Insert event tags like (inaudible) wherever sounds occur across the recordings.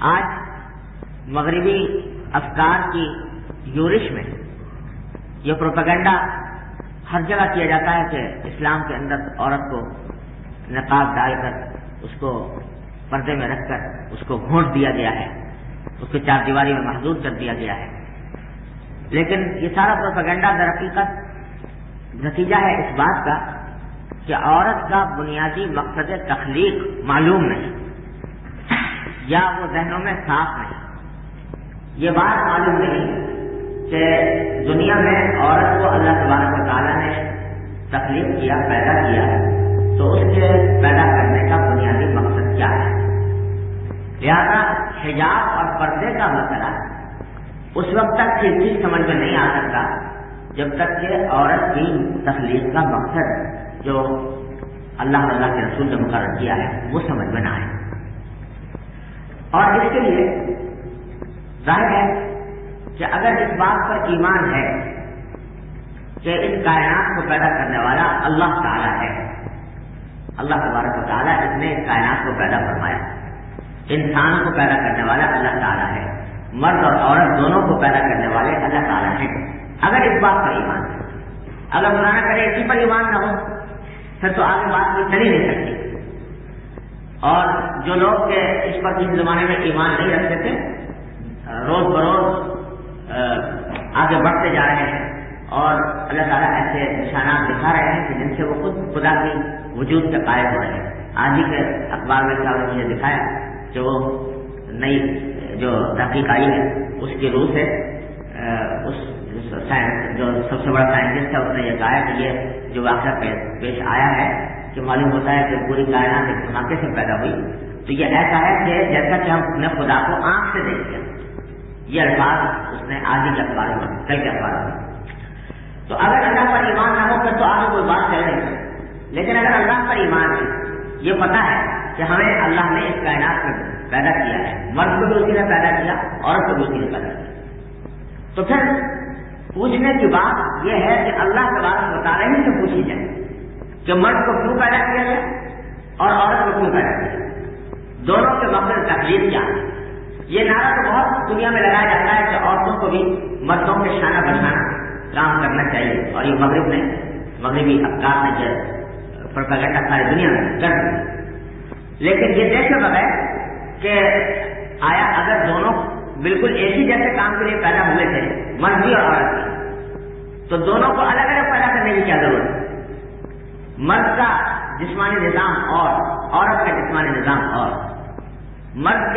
آج مغربی افکار کی یورش میں یہ پروپیگنڈا ہر جگہ کیا جاتا ہے کہ اسلام کے اندر عورت کو نقاب ڈال کر اس کو پردے میں رکھ کر اس کو گھونٹ دیا گیا ہے، اس کو چار دیواری میں محدود کر دیا گیا ہے۔ لیکن یہ سارا پروپیگنڈا در حقیقت نتیجہ ہے اس بات کا کہ عورت کا بنیادی مقصد تخلیق معلوم نہیں۔ یا وہ ذہنوں میں صاف نہیں۔ یہ بات معلوم نہیں کہ دنیا میں عورت کو اللہ تبارک و تعالیٰ نے تخلیق کیا، پیدا کیا، تو اس کے پیدا کرنے کا بنیادی مقصد کیا ہے؟ لہذا حجاب اور پردے کا مسئلہ اس وقت تک یہ چیز سمجھ میں نہیں آ سکتا جب تک کہ عورت کی تخلیق کا مقصد جو اللہ اللہ کے رسول نے مقرر کیا ہے، وہ سمجھ میں نہ آئے۔ اور اس کے لیے ظاہر ہے کہ اگر اس بات پر ایمان ہے کہ اس کائنات کو پیدا کرنے والا اللہ تعالیٰ ہے، اللہ تبارک و تعالیٰ اس نے اس کائنات کو پیدا فرمایا۔ انسان کو پیدا کرنے والا اللہ تعالیٰ ہے، مرد اور عورت دونوں کو پیدا کرنے والے اللہ تعالیٰ ہیں۔ اگر اس بات پر ایمان ہے، اگر بنانا کرے، اسی پر ایمان نہ ہو، پھر تو آگے بات کوئی چل ہی نہیں سکتی۔ اور جو لوگ اس پر کسی زمانے میں ایمان نہیں رکھتے تھے، روز بروز آگے بڑھتے جا رہے ہیں۔ اور اللہ تعالیٰ ایسے نشانات دکھا رہے ہیں کہ جن سے وہ خود خدا کی وجود کے قائم ہو رہے ہیں۔ آج ہی کے اخبار میں صاحب نے مجھے دکھایا کہ وہ نئی، جو تحقیق آئی ہے، اس کی روح سے اس جو سب سے بڑا سائنٹسٹ ہے، اس نے یہ کہا کہ یہ جو واقعہ پیش آیا ہے کہ معلوم ہوتا ہے کہ پوری کائنات ایک دھماکے سے پیدا ہوئی۔ تو یہ ایسا ہے کہ جیسا کہ ہم اپنے خدا کو آنکھ سے دیکھتے ہیں، یہ الفاظ اس نے آج ہی کے اخبار میں کل کے اخبار میں۔ تو اگر اللہ پر ایمان نہ ہو، پھر تو آگے کوئی بات چل نہیں لیکن اگر اللہ پر ایمان ہے، یہ پتا ہے کہ ہمیں اللہ نے اس کائنات میں پیدا کیا ہے۔ مرد کو بھی اسی نے پیدا کیا، عورت کو بھی اسی نے پیدا کیا۔ تو پھر پوچھنے کی بات یہ ہے کہ اللہ کے بات بتا رہے ہیں کہ پوچھی جائے۔ کہ مرد کو کیوں پیدا کیا گیا اور عورت کو کیوں پیدا کیا دونوں کے مقصد تکلیف کیا ہے۔ یہ نعرہ تو بہت دنیا میں لگایا جاتا ہے کہ عورتوں کو بھی مردوں کے شانہ بچانا کام کرنا چاہیے۔ اور یہ مغرب نے مغربی افکار نے جو پروپیگنڈا ساری دنیا میں کر لیکن یہ دیکھے بغیر کہ آیا اگر دونوں بالکل ایک ہی جیسے کام کے لیے پیدا ہوئے تھے، مرد بھی اور عورت بھی، تو دونوں کو الگ الگ پیدا کرنے کی کیا ضرورت ہے؟ مرد کا جسمانی نظام اور عورت کا جسمانی نظام اور مرد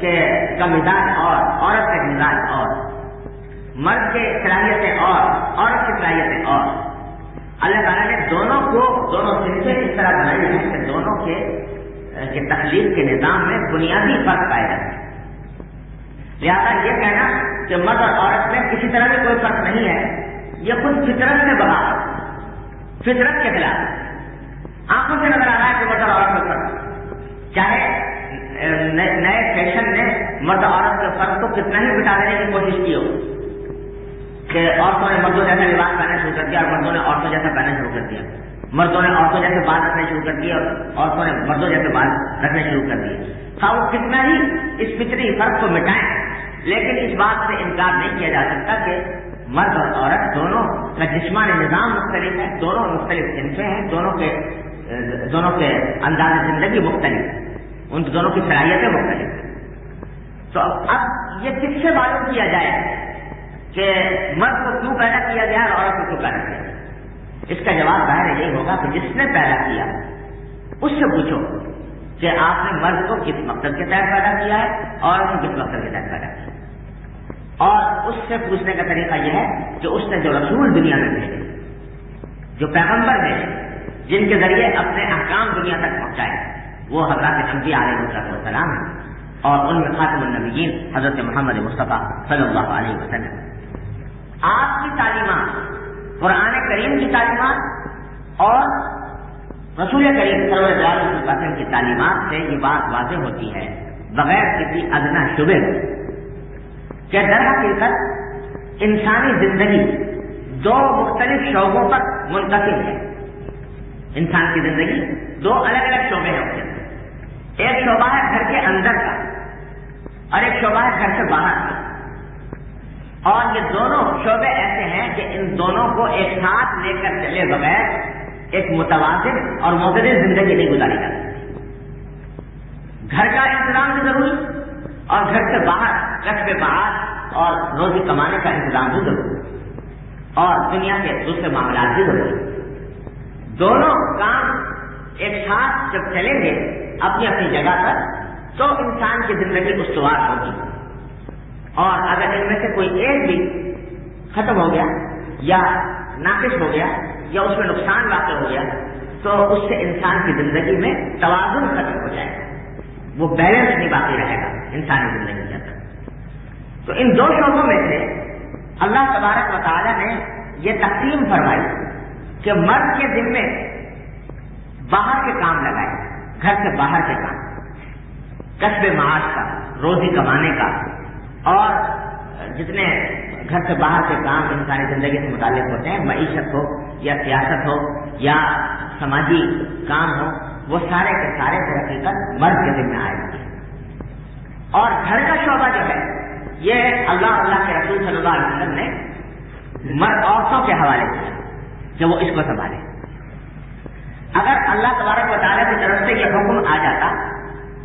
کے کا مزاج اور عورت کا مزاج اور مرد کے صلاحیتیں اور عورت کی صلاحیتیں اور اللہ تعالیٰ نے دونوں کو دونوں صنفیں اس طرح بنائی ہیں کہ دونوں کے کے تخلیق کے نظام میں بنیادی فرق پائے جاتے ہیں لہٰذا یہ کہنا کہ مرد اور عورت میں کسی طرح کا کوئی فرق نہیں ہے، یہ خود فطرت سے بڑھا فطرت کے خلاف۔ آنکھوں سے نظر آ رہا ہے کہ مرد عورت میں فرق۔ چاہے نئے فیشن نے مرد عورت کے فرق کو کتنا ہی بٹا دینے کی کوشش کی ہو، کہ عورتوں نے مردوں جیسا لباس پہننا شروع کر دیا اور مردوں نے عورتوں جیسا پہننا شروع کر دیا۔ مردوں نے عورتوں جیسے بال رکھنے شروع کر دیے اور عورتوں نے مردوں جیسے بال رکھنے شروع کر دیے۔ ہاں وہ کتنا ہی اس فطری فرق کو مٹائیں، لیکن اس بات سے انکار نہیں کیا جا سکتا کہ مرد اور عورت دونوں کا جسمانی نظام مختلف ہے، دونوں مختلف صنفیں ہیں، دونوں کے دونوں کے انداز زندگی مختلف ان دونوں کی صلاحیتیں مختلف تو اب یہ کس سے معلوم کیا جائے کہ مرد کو کیوں پیدا کیا گیا اور عورت کو کیوں پیدا کیا گیا؟ اس کا جواب ظاہر یہی ہوگا کہ جس نے پیدا کیا، اس سے پوچھو کہ آپ نے مرد کو کس مقصد کے تحت پیدا کیا ہے اور کس مقصد کے تحت پیدا کیا۔ اور اس سے پوچھنے کا طریقہ یہ ہے کہ اس نے جو رسول دنیا میں بھیجے، جو پیغمبر بھیجے، جن کے ذریعے اپنے احکام دنیا تک پہنچائے، وہ حضرات انبیاء علیہ السلام ہیں اور ان میں خاتم النبیین حضرت محمد مصطفیٰ صلی اللہ علیہ وسلم آپ کی تعلیمات، قرآن کریم کی تعلیمات اور رسول کریم صلی اللہ علیہ وسلم کی تعلیمات سے یہ بات واضح ہوتی ہے، بغیر کسی ادنا شبے کہ در حقیقت انسانی زندگی دو مختلف شعبوں پر منتقل ہے۔ انسان کی زندگی دو الگ الگ شعبے ہیں۔ اس کے ایک شعبہ ہے گھر کے اندر کا اور ایک شعبہ ہے گھر سے باہر کا۔ اور یہ دونوں شعبے ایسے ہیں کہ ان دونوں کو ایک ساتھ لے کر چلے بغیر ایک متوازن اور متدر زندگی نہیں گزاری جا سکتی گھر کا انتظام بھی ضروری اور گھر سے باہر کچھ باہر اور روزی کمانے کا انتظام بھی ضروری اور دنیا کے دوسرے معاملات بھی ضروری دونوں کام ایک ساتھ جب چلیں گے، اپنی اپنی جگہ پر، تو انسان کی زندگی استوار ہوگی۔ اور اگر ان میں سے کوئی ایک بھی ختم ہو گیا یا ناقص ہو گیا یا اس میں نقصان واقع ہو گیا، تو اس سے انسان کی زندگی میں توازن ختم ہو جائے گا۔ وہ بیلنس نہیں باقی رہے گا انسانی زندگی کے تو ان دو شعبوں میں سے اللہ تبارک و تعالیٰ نے یہ تقسیم فرمائی کہ مرد کے ذمے باہر کے کام لگائے، گھر سے باہر کے کام، کسب معاش کا، روزی کمانے کا، اور جتنے گھر سے باہر کے کام انسانی زندگی سے متعلق ہوتے ہیں، معیشت ہو یا سیاست ہو یا سماجی کام ہو، وہ سارے کے سارے ترقی کر مرد کے ذمہ آئے۔ اور گھر کا شعبہ جو ہے یہ اللہ اللہ کے رسول صلی اللہ علیہ وسلم نے مرد عورتوں کے حوالے کیا کہ وہ اس کو سنبھالے۔ اگر اللہ تبارک و تعالیٰ کی طرف سے یہ حکم آ جاتا،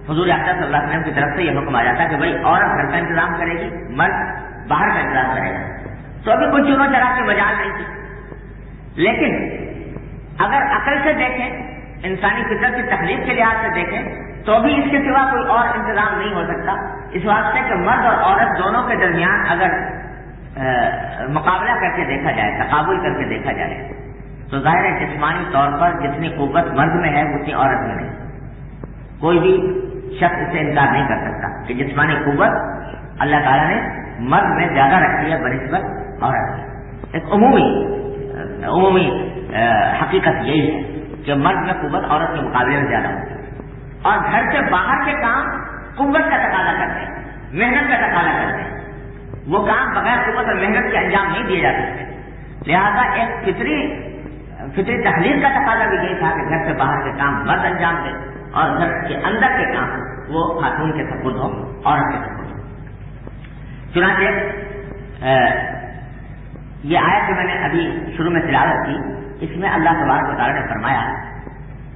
حضور صلی اللہ علیہ وسلم کی طرف سے یہ حکم آ جاتا کہ بھائی عورت گھر کا انتظام کرے گی، مرد باہر کا انتظام کرے گا۔ تو ابھی کچھ چنو چڑھا کے مجال نہیں تھی۔ لیکن اگر عقل سے دیکھیں انسانی فطرت کی تکلیف کے لحاظ سے دیکھیں تو بھی اس کے سوا کوئی اور انتظام نہیں ہو سکتا۔ اس واسطے کہ مرد اور عورت دونوں کے درمیان اگر مقابلہ کر کے دیکھا جائے، تقابل کر کے دیکھا جائے، تو ظاہر ہے جسمانی طور پر جتنی قوت مرد میں ہے، اتنی عورت میں نہیں کوئی بھی شخص سے انکار نہیں کر سکتا کہ جسمانی قوت اللہ تعالیٰ نے مرد میں زیادہ رکھی ہے، بنسبت عورت ایک عمومی عمومی حقیقت یہی ہے۔ کہ مرد میں قوت، عورت کے مقابلے میں زیادہ ہوتی ہے۔ اور گھر سے باہر کے کام قوت کا تقاضا کرتے ہیں، محنت کا تقاضا کرتے ہیں۔ وہ کام بغیر قوت اور محنت کے انجام نہیں دیے جا سکتے۔ لہذا ایک فطری فطری تحریر کا تقاضا بھی یہی تھا کہ گھر سے باہر کے کام مرد انجام دے اور گھر کے اندر کے کام وہ خاتون کے سپرد ہو عورت کے سپرد ہو چنانچہ یہ آیا جو میں نے ابھی شروع میں تلاوت کی، اس میں اللہ تبارک تعالیٰ نے فرمایا،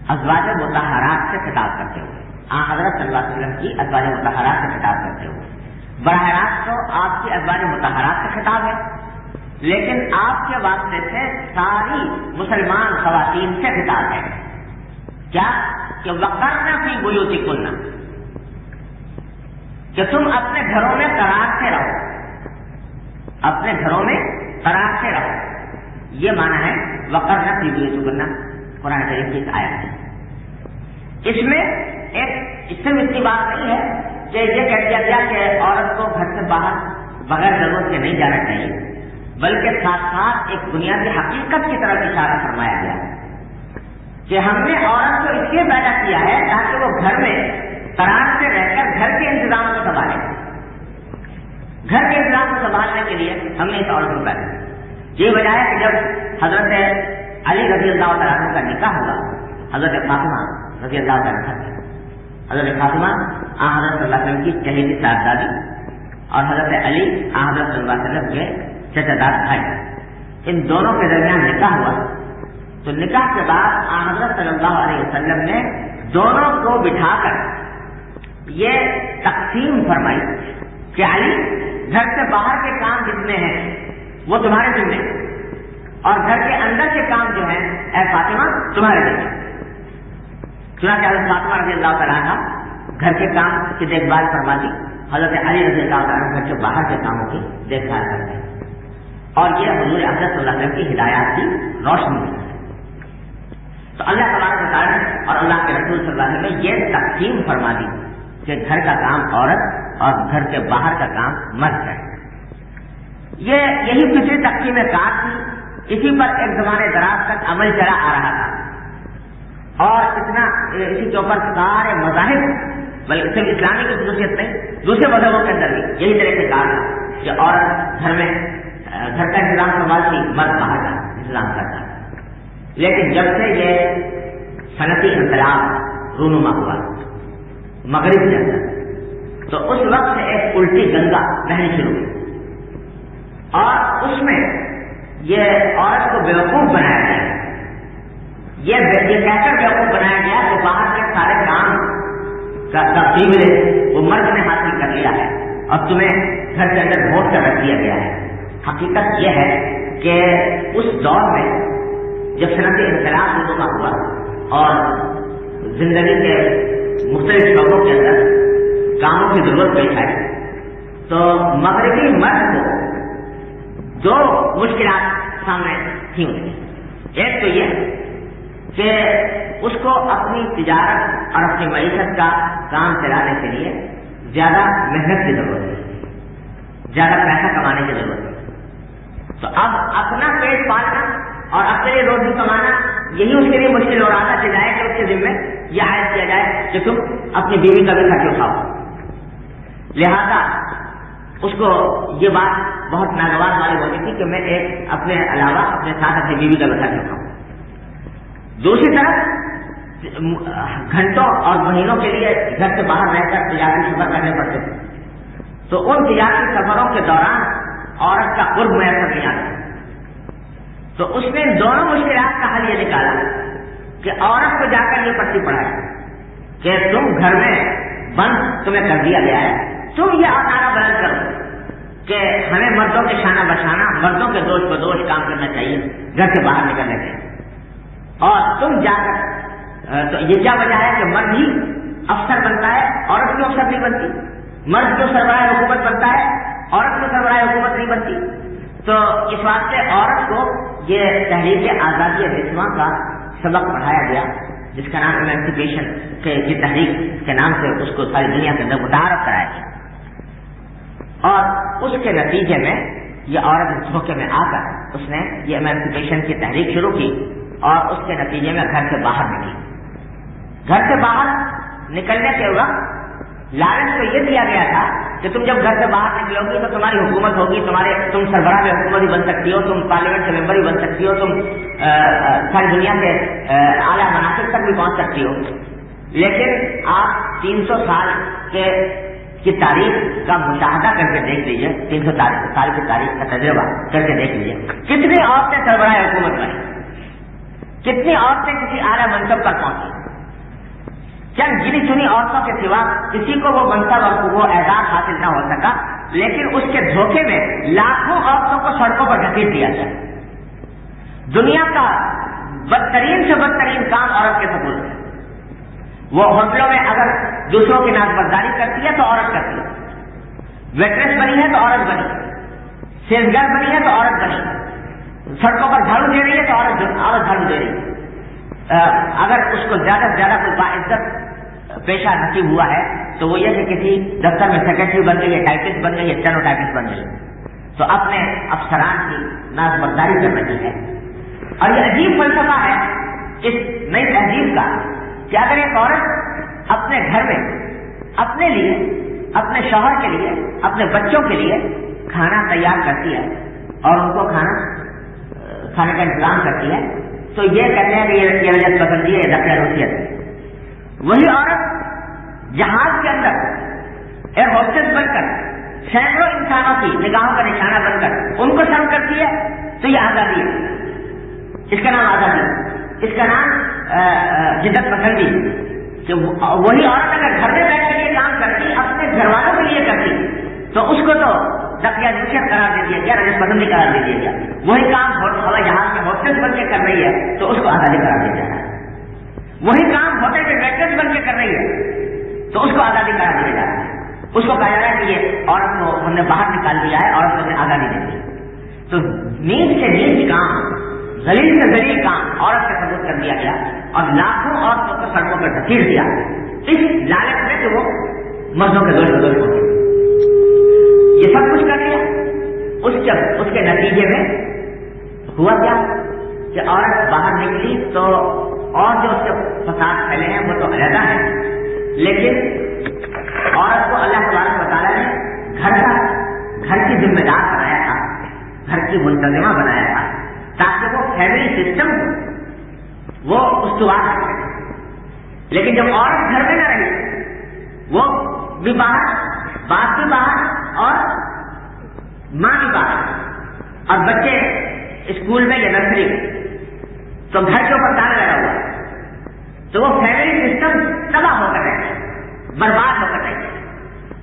ازواج متحرات سے خطاب کرتے ہوئے، آ حضرت صلی اللہ علیہ وسلم کی ازواج متحرات سے خطاب کرتے ہوئے۔ براہ راست تو آپ کی ازواج متحرات سے خطاب ہے، لیکن آپ کے واسطے سے ساری مسلمان خواتین سے خطاب ہے۔ کیا؟ کہ وقرنا فی بیوتی کننا کہ تم اپنے گھروں میں قرار سے رہو۔ اپنے گھروں میں قرار سے رہو یہ مانا ہے وقرنا فی بیوتی کننا قرآن شریف کی آیا ہے۔ اس میں ایک اس سے اتنی بات نہیں ہے کہ یہ کہہ دیا گیا کہ عورت کو گھر سے باہر بغیر ضرورت کے نہیں جانا چاہیے، بلکہ ساتھ ساتھ ایک بنیادی حقیقت کی طرف اشارہ فرمایا گیا۔ کہ ہم نے عورت کو اس لیے پیدا کیا ہے تاکہ وہ گھر میں قرار سے رہ کر گھر کے انتظام کو سنبھالے۔ گھر کے انتظام کو سنبھالنے کے لیے ہم نے اس عورت کو پیدا یہ وجہ ہے کہ جب حضرت علی رضی اللہ تعالیٰ کا نکاح ہوا حضرت فاطمہ رضی اللہ تعالیٰ حضرت فاطمہ، آ، حضرت صلی اللہ علیہ وسلم کی شہیدی صاحبزادی اور حضرت علی، آ، حضرت صلی اللہ علیہ وسلم کے چچا دار بھائی۔ ان دونوں کے درمیان نکاح ہوا۔ تو نکاح کے بعد حضرت صلی اللہ علیہ وسلم نے دونوں کو بٹھا کر یہ تقسیم فرمائی۔ کہ علی گھر سے باہر کے کام جتنے ہیں، وہ تمہارے ذمے اور گھر کے اندر کے کام جو ہیں، اے فاطمہ، تمہارے ذمے چنانچہ حضرت فاطمہ رضی اللہ تعالیٰ کا گھر کے کام کی دیکھ بھال فرما دی حضرت علی رضی اللہ تعالیٰ گھر کے باہر کے کاموں کی دیکھ بھال کرتے ہیں۔ اور یہ حضور صلی اللہ علیہ وسلم کی ہدایات کی روشنی ہے۔ تو اللہ تبارک تعالیٰ اور اللہ کے رسول صلی اللہ علیہ وسلم نے یہ تقسیم فرما دی۔ کہ گھر کا کام عورت اور گھر کے باہر کا کام مرد ہے یہ یہی فطری تقسیم کار تھی۔ اسی پر ایک زمانے دراز تک عمل چلا آ رہا تھا۔ اور اتنا اسی کے اوپر سارے مذاہب، بلکہ صرف اسلامی کی خصوصیت نہیں، دوسرے مذہبوں کے اندر بھی یہی طرح سے کہا تھا کہ عورت گھر میں، گھر کا انتظام سنبھالتی مرد باہر کا انتظام کرتا لیکن جب سے یہ صنعتی انقلاب رونما ہوا مغرب کے اندر تو اس وقت سے ایک الٹی گنگا بہنی شروع ہوئی۔ اور اس میں یہ عورت کو بیوقوف بنایا گیا۔ یہ کہہ بیوقوف بنایا گیا کہ باہر کے سارے کام کا تفصیل وہ مرد نے حاصل کر لیا ہے۔ اور تمہیں گھر کے اندر ووٹ کر رکھ دیا گیا ہے۔ حقیقت یہ ہے کہ اس دور میں جب صنعت انقلاب لوگوں کا ہوا اور زندگی کے مختلف شعبوں کے اندر کاموں کی ضرورت پیش آئی تو مغربی مرد کو دو مشکلات سامنے تھیں ایک تو یہ کہ اس کو اپنی تجارت اور اپنی معیشت کا کام چلانے کے لیے زیادہ محنت کی ضرورت ہے زیادہ پیسہ کمانے کی ضرورت ہے تو اب اپنا پیٹ پالنا اور اپنے روزی کمانا یہی اس کے لیے مشکل ہو رہا تھا کہ جائے کہ اس کے ذمے یہ عائد کیا جائے کہ تم اپنی بیوی کا بھی خرچ اٹھاؤ لہذا اس کو یہ بات بہت ناگوار والی ہوتی تھی کہ میں ایک اپنے علاوہ اپنے ساتھ اپنی بیوی کا بھی خرچ اٹھاؤں دوسری طرف، گھنٹوں اور مہینوں کے لیے گھر سے باہر رہ کر تجارتی سفر کرنے پڑتے تھے۔ تو ان تجارتی سفروں کے دوران عورت کا قرب میسر نہیں آتا۔ تو اس نے دونوں مشکلات کا حل یہ نکالا کہ عورت کو جا کر یہ پٹی پڑھایا کہ تم گھر میں بند تمہیں کر دیا گیا ہے۔ تم یہ اکارا بلند کرو کہ ہمیں مردوں کے شانہ بچانا، مردوں کے دوش بدوش کام کرنا چاہیے، گھر سے باہر نکلنے کے اور تم جا کر، تو یہ کیا وجہ ہے کہ مرد ہی افسر بنتا ہے، عورت کیوں افسر نہیں بنتی؟ مرد کیوں سربراہ حکومت بنتا ہے، عورت کیوں سربراہ حکومت نہیں بنتی۔ تو اس واسطے عورت کو یہ تحریک آزادی رسما کا سبق پڑھایا گیا، جس کا نام ایمانسیپیشن کے یہ تحریک کے نام سے اس کو ساری دنیا کے اندر متعارف کرایا گیا۔ اور اس کے نتیجے میں یہ عورت دھوکے میں آ کر اس نے یہ ایمانسیپیشن کی تحریک شروع کی اور اس کے نتیجے میں گھر سے باہر نکلی۔ گھر سے باہر نکلنے کے وقت لالچ کو یہ دیا گیا تھا کہ تم جب گھر سے باہر نکلو گی تو تمہاری حکومت ہوگی، تمہارے تم سربراہ میں حکومت ہی بن سکتی ہو، تم پارلیمنٹ کے ممبر ہی بن سکتی ہو، تم ساری دنیا کے اعلیٰ مناسب تک بھی پہنچ سکتی ہو۔ لیکن آپ تین سو سال کے، کی تاریخ کا مشاہدہ کر کے دیکھ لیجیے تین سو سال کی تاریخ کا تجربہ کر کے دیکھ لیجیے کتنی عورتیں سربراہ حکومت بنی کتنی عورتیں کسی اعلیٰ منصب پر پہنچی چند گنی چنی عورتوں کے سوا کسی کو وہ منصب اور وہ اعزاز حاصل نہ ہو سکا، لیکن اس کے دھوکے میں لاکھوں عورتوں کو سڑکوں پر ڈھکیل دیا جائے۔ دنیا کا بدترین سے بدترین کام عورت کے سبول ہے۔ وہ ہوٹلوں میں اگر دوسروں کی ناک برداری کرتی ہے تو عورت کرتی ہے۔ ویٹریس بنی ہے تو عورت بنی سیلگر بنی ہے تو عورت بنی سڑکوں پر جھاڑو دے رہی ہے تو عورت عورت جھاڑو دے رہی ہے۔ اگر اس کو زیادہ سے زیادہ کوئی باعزت پیشہ نصیب ہوا ہے، تو وہ یہ کہ کسی دفتر میں سیکرٹری بن گئی ہے ٹائپسٹ بن گئی ہے چلو ٹائپسٹ بن گئی۔ تو اپنے افسران کی ناز برداری کر رہی ہے۔ اور یہ عجیب فلسفہ ہے اس نئی تہذیب کا کہ اگر ایک عورت اپنے گھر میں، اپنے لیے، اپنے شوہر کے لیے، اپنے بچوں کے لیے کھانا تیار کرتی ہے اور ان کو کھانا کھانے کا انتظام کرتی ہے، تو یہ کہتے ہیں کہ یہ رجت پسندی ہے دفیہ روسیت وہی عورت جہاز کے اندر ایئر ہوسٹس بن کر، سینکڑوں انسانوں کی نگاہوں کا نشانہ بن کر، ان کو سرو کرتی ہے، تو یہ آزادی ہے۔ اس کا نام آزادی اس کا نام جدت پسندی کہ وہی عورت اگر گھر میں بیٹھ کے یہ کام کرتی، اپنے گھر والوں کے لیے کرتی، تو اس کو تو دفیہ دوسیت قرار دے دیا گیا رجت پسندی قرار دے دیا گیا۔ وہی کام ہوائی جہاز میں ہوسٹس بن کے کر رہی ہے، تو اس کو آزادی قرار دیا جائے وہی کام ہوٹل کے ویٹرس بن کے کر رہی ہے۔ تو اس کو آزادی کرا دیا جا رہا ہے۔ اس کو کہا جا رہا ہے کہ یہ عورت کو ہم نے باہر نکال دیا ہے، عورت کو ہم نے آزادی دے دی۔ تو نیند سے نیند کام زلیل سے زلیل کام عورت کا ثبوت کر دیا گیا اور لاکھوں عورتوں کو سڑکوں پر ڈھکیل دیا۔ اس لالچ میں کہ وہ مردوں کے دوست بدوش ہوتے یہ سب کچھ کر لیا اس جب اس کے نتیجے میں ہوا کیا کہ عورت باہر نکلی تو اور جو اس کے فساد پھیلے ہیں وہ تو علیحدہ ہے لیکن عورت کو اللہ تبارک مطالعہ نے گھر کا گھر کی ذمہ دار بنایا تھا، گھر کی منتظمہ بنایا تھا، تاکہ وہ فیملی سسٹم وہ استوار کر سکے لیکن جب عورت گھر میں نہ رہی، وہ بھی باہر، باپ بھی باہر اور ماں بھی باہر۔ اور بچے اسکول میں یا نرسری تو گھر کے اوپر تالا لگا ہوا؟ تو وہ فیملی سسٹم تباہ ہو کر رہے برباد ہو کر رہے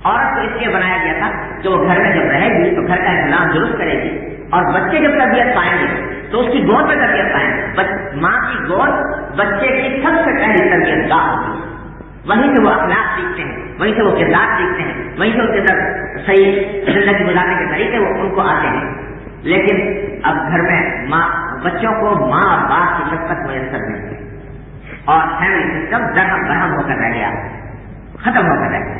عورت کو اس لیے بنایا گیا تھا کہ وہ گھر میں جب رہے گی تو گھر کا انتظام درست کرے گی۔ اور بچے جب تربیت پائیں گے تو اس کی گود میں تربیت پائیں گے۔ ماں کی گود بچے کی سب سے پہلی تربیت گاہ ہوتی ہے۔ وہیں سے وہ اخلاق سیکھتے ہیں، وہیں سے وہ کردار سیکھتے ہیں، وہیں سے ان کے اندر صحیح زندگی گزارنے کے طریقے وہ ان کو آتے ہیں۔ لیکن اب گھر میں ماں بچوں کو ماں اور باپ کی شفقت میسر نہیں۔ ہے اور فیملی سسٹم درہم برہم ہو کر رہ گیا۔ ختم ہو کر رہ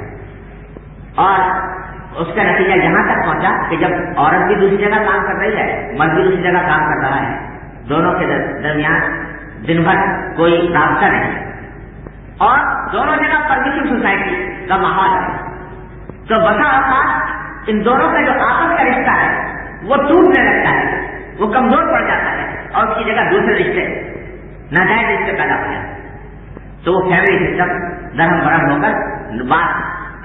اور اس کا نتیجہ یہاں تک پہنچا کہ جب عورت بھی دوسری جگہ کام کر رہی ہے، مرد بھی دوسری جگہ کام کر رہا ہے، دونوں کے درمیان دن بھر کوئی رابطہ نہیں۔ اور دونوں جگہ پرمیشن سوسائٹی کا ماحول ہے۔ تو بسا اوقات ان دونوں کا جو آپس کا رشتہ ہے، وہ ٹوٹنے لگتا ہے، وہ کمزور پڑ جاتا ہے اور اس کی جگہ دوسرے رشتے، ناجائز رشتے پیدا ہو جاتے تو وہ فیملی سسٹم نرم برہم ہو کر بات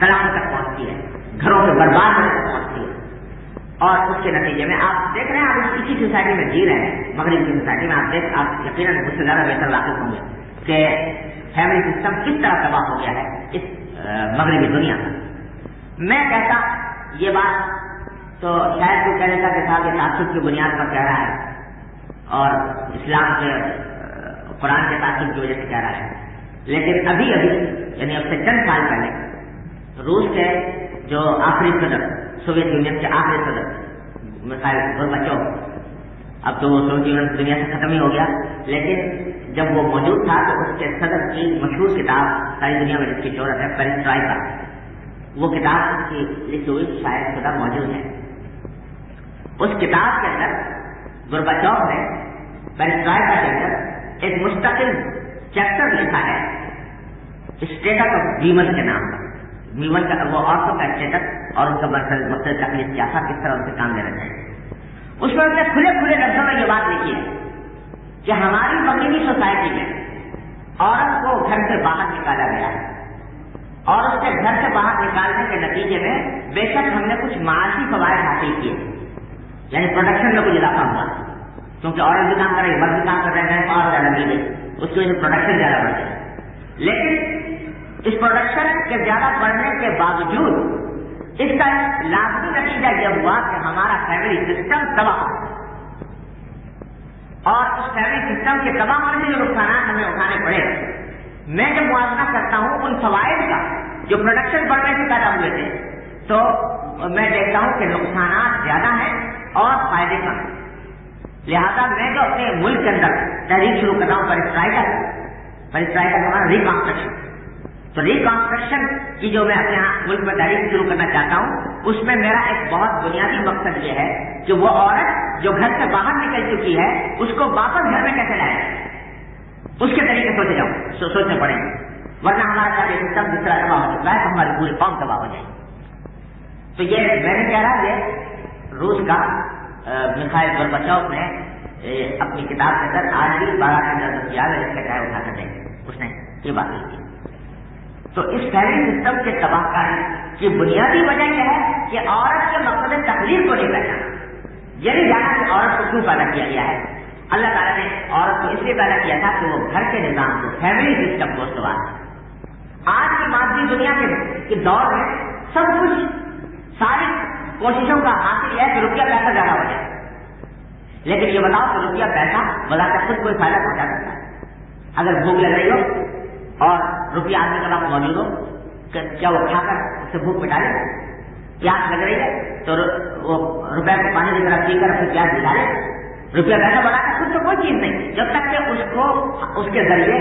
طلاق تک پہنچتی ہے۔ گھروں سے برباد ہونے تک پہنچتی ہے۔ اور اس کے نتیجے میں آپ دیکھ رہے ہیں، آپ اسی سوسائٹی میں جی رہے ہیں۔ مغرب کی سوسائٹی میں آپ دیکھ، آپ یقیناً مجھ سے زیادہ بہتر واقف ہوں گے کہ فیملی سسٹم کس طرح تباہ ہو گیا ہے اس مغربی دنیا میں میں کہتا یہ بات تو شاید تو کہنے کا کہ صاحب یہ تعصب کی بنیاد پر کہہ رہا ہے اور اسلام کے قرآن کے تعصب کی وجہ سے کہہ رہا ہے۔ لیکن ابھی ابھی یعنی اب سے چند سال پہلے، روس کے جو آخری صدر، سوویت یونین کے آخری صدر مثال بچوں، اب تو وہ سوویت یونین دنیا سے ختم ہی ہو گیا۔ لیکن جب وہ موجود تھا تو اس کے صدر کی مشہور کتاب، ساری دنیا میں جس کی شہرت ہے پیرنٹرائی کا وہ کتاب اس کی لکھی ہوئی شاید شدہ موجود ہے۔ اس کتاب کے اندر گرباچوف نے پیرنٹرائی کا چیپٹر ایک مستقل چیپٹر لکھا ہے۔ اسٹیٹس آف ویمن کے نام پر ویمن کا وہ عورتوں کا اسٹیٹس اور ان کا مقصد تکلیف کیا تھا کس طرح ان سے کام لینا چاہیے اس میں نے کھلے کھلے لفظوں میں یہ بات لکھی ہے کہ ہماری مغربی سوسائٹی میں عورت کو گھر سے باہر نکالا گیا ہے۔ اور اس کے گھر سے باہر نکالنے کے نتیجے میں بے شک ہم نے کچھ معاشی فوائد حاصل کیے۔ یعنی پروڈکشن میں کچھ اضافہ ہوا۔ کیونکہ عورت بھی کام کر رہی مرد بھی کام کر رہے ہیں، اور زیادہ ملے اس کی وجہ سے پروڈکشن زیادہ بڑھ گئی لیکن اس پروڈکشن کے زیادہ بڑھنے کے باوجود اس کا لازمی نتیجہ یہ ہوا کہ ہمارا فیملی سسٹم تباہ اور اس فیملی سسٹم کے تباہ ہونے سے جو نقصانات ہمیں اٹھانے پڑے، میں جب موازنہ کرتا ہوں ان فوائد کا، جو پروڈکشن بڑھنے سے پیدا ہوئے تھے، تو میں دیکھتا ہوں کہ نقصانات زیادہ ہیں اور فائدے کم ہیں۔ لہذا میں جو اپنے ملک کے اندر تحریک شروع کرتا ہوں، پر اسٹرائکر پر اسٹرائکر کا ریکانسٹرکشن۔ تو ریکانسٹرکشن کی جو میں اپنے ہاں ملک میں تحریک شروع کرنا چاہتا ہوں، اس میں میرا ایک بہت بنیادی مقصد یہ ہے کہ وہ عورت جو گھر سے باہر نکل چکی ہے، اس کو واپس گھر میں کیسے لائے؟ اس کے طریقے سوچے جاؤں سوچنے پڑیں گے۔ ورنہ ہمارا سارے سسٹم جس طرح تباہ ہو چکا ہے تو ہماری پوری قوم تباہ ہو جائے تو یہ میں نے کہہ رہا یہ روس کا مکھائل گربچوف نے اپنی کتاب کے اندر آج بھی بارہ کا کیا ہے، اس کا چاہے اٹھا کر دیں اس نے یہ بات لکھی تو اس فیملی سسٹم کے تباہ کاری کی بنیادی وجہ یہ ہے کہ عورت کے مقصد تکلیف کو نہیں پہچانا یعنی جانا کہ عورت کو کیوں پیدا کیا گیا ہے؟ اللہ تعالیٰ نے عورت کو اس لیے پیدا کیا تھا کہ وہ گھر کے نظام کو فیملی سسٹم کو استوار آج کی مادی دنیا کے دور میں سب کچھ ساری کوششوں کا حاصل ہے کہ روپیہ پیسہ زیادہ ہو جائے۔ لیکن یہ بتاؤ کہ روپیہ پیسہ بلا کر خود کوئی فائدہ پہنچا سکتا ہے۔ اگر بھوک لگ رہی ہو اور روپیہ آدمی کے پاس موجود ہو کیا وہ کھا کر اسے بھوک مٹا لے؟ پیاس لگ رہی ہے تو وہ روپئے کو پانی کی طرح پی کر اپنی پیاس دلا لے۔ روپیہ پیسہ بڑھا کر خود تو کوئی چیز نہیں۔ جب تک کہ اس کو اس کے ذریعے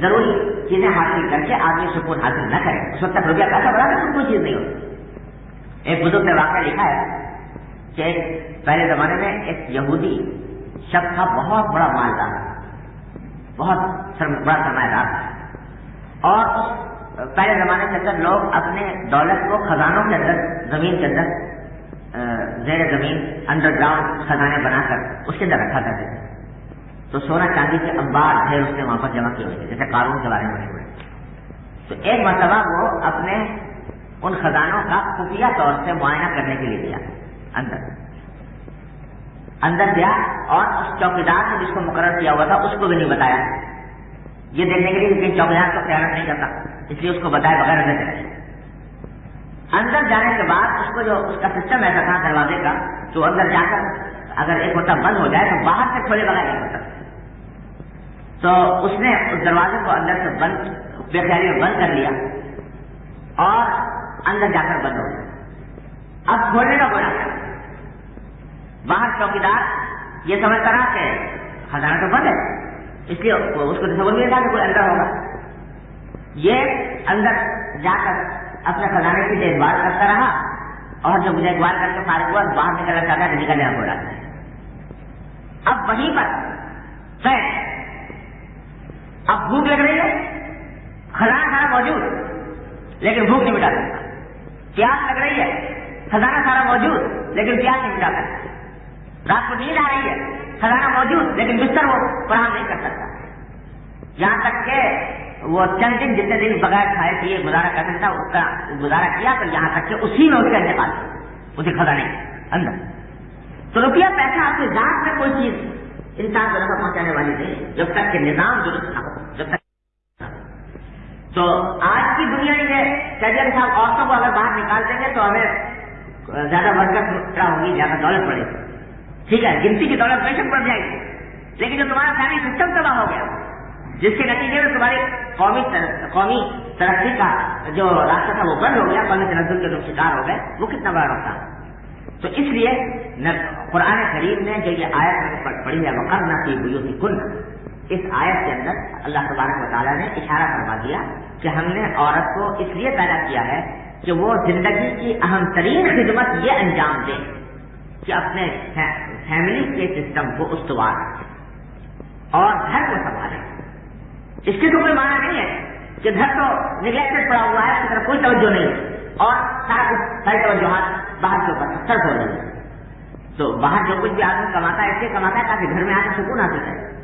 ضروری چیزیں حاصل کر کے آدمی سکون حاصل نہ کرے، اس وقت تک روپیہ پیسہ بڑھا کر کوئی چیز نہیں ہوتی۔ ایک بزرگ نے واقعہ لکھا ہے کہ پہلے زمانے میں ایک یہودی شخص تھا بہت بڑا مالدار بہت بڑا سرمایہ دار تھا۔ اور پہلے زمانے کے اندر لوگ اپنے دولت کو خزانوں کے اندر، زمین کے اندر زیر زمین انڈر گراؤنڈ خزانے بنا کر اس کے اندر رکھا کرتے تھے۔ تو سونا چاندی کے امبار ڈھیر اس نے وہاں پر جمع کیے ہوئے تھے، جیسے قانون کے بارے میں مشہور ہے۔ تو ایک مرتبہ وہ اپنے ان خزانوں کا خفیہ طور سے معائنہ کرنے کے لیے دیا اندر۔ اندر گیا اور اس چوکیدار نے جس کو مقرر کیا ہوا تھا، اس کو بھی نہیں بتایا۔ یہ دیکھنے کے لیے کہ چوکیدار کو خیال نہیں کرتا اس لیے اس کو بتایا بغیر اندر چلے اندر جانے کے بعد اس کو جو اس کا سسٹم ایسا تھا دروازے کا، تو اندر جا کر اگر ایک ہوتا بند ہو جائے تو باہر سے کھولے بغیر نہیں ہوتا۔ تو اس نے اس دروازے کو اندر سے بند، بے خیالی میں بند کر لیا اور اندر جا کر بند ہو گیا۔ اب کھولنے کا بڑا باہر چوکیدار یہ سمجھتا رہا کہ خزانہ تو بند ہے۔ اس لیے اس کو تصور نہیں تھا کہ کوئی اندر ہوگا۔ یہ اندر جا کر اپنے خزانے کی دیکھ بھال کرتا رہا اور جب دیکھ بھال کر کے فارغ ہوا باہر نکلنا چاہتا ہے تو نکلنے ہو رہا اب وہیں پر اب بھوک لگ رہی ہے۔ خزانہ سارا موجود، لیکن بھوک نہیں مٹا سکتا۔ پیاس لگ رہی ہے۔ خزانہ سارا موجود، لیکن پیاس نہیں مٹا سکتا۔ رات کو نیند آ رہی ہے۔ خزانہ موجود، لیکن بستر وہ فراہم نہیں کر سکتا۔ یہاں تک کہ وہ چند دن جتنے دن بغیر کھائے پیے گزارا کر سکتا اس کا گزارا کیا تو یہاں تک کہ اسی میں اس کا انتقال اسے خزانے اندر۔ تو روپیہ پیسہ آپ کے ذات میں کوئی چیز انسان کو نفع پہنچانے والی نہیں۔ جب تک کہ نظام درست نہ ہو، جب تک تو آج کی دنیا یہ کیجل صاحب عورتوں کو اگر باہر نکال دیں گے تو ہمیں زیادہ برکت ہوگی، زیادہ دولت پڑے گی۔ ٹھیک ہے، گنتی کی دولت بے شک بڑھ جائے گی۔ لیکن جو تمہارا فیملی سسٹم تباہ ہو گیا، جس کے نتیجے میں تمہاری قومی قومی ترقی کا جو راستہ تھا وہ بند ہو گیا، قومی تنظر کے جو شکار ہو گئے، وہ کتنا بڑا نقصان تو اس لیے قرآن کریم نے جو یہ آیت پڑھی ہے، وقرنا کی بلو کن اس آیت کے اندر اللہ تبارک و تعالیٰ نے اشارہ کروا دیا کہ ہم نے عورت کو اس لیے پیدا کیا ہے کہ وہ زندگی کی اہم ترین خدمت یہ انجام دے کہ اپنے فیملی کے سسٹم کو استوار اور گھر کو سنبھالے اس کی تو کوئی معنی نہیں ہے کہ گھر تو نگلیکٹڈ پڑا ہوا ہے، اس کی طرف کوئی توجہ نہیں۔ اور سارا کچھ ساری توجہات باہر کے اوپر سر ہو رہی ہے۔ تو باہر جو کچھ بھی آدمی کماتا ہے، اس لیے کماتا ہے تاکہ گھر میں آ کر سکون حاصل کرے۔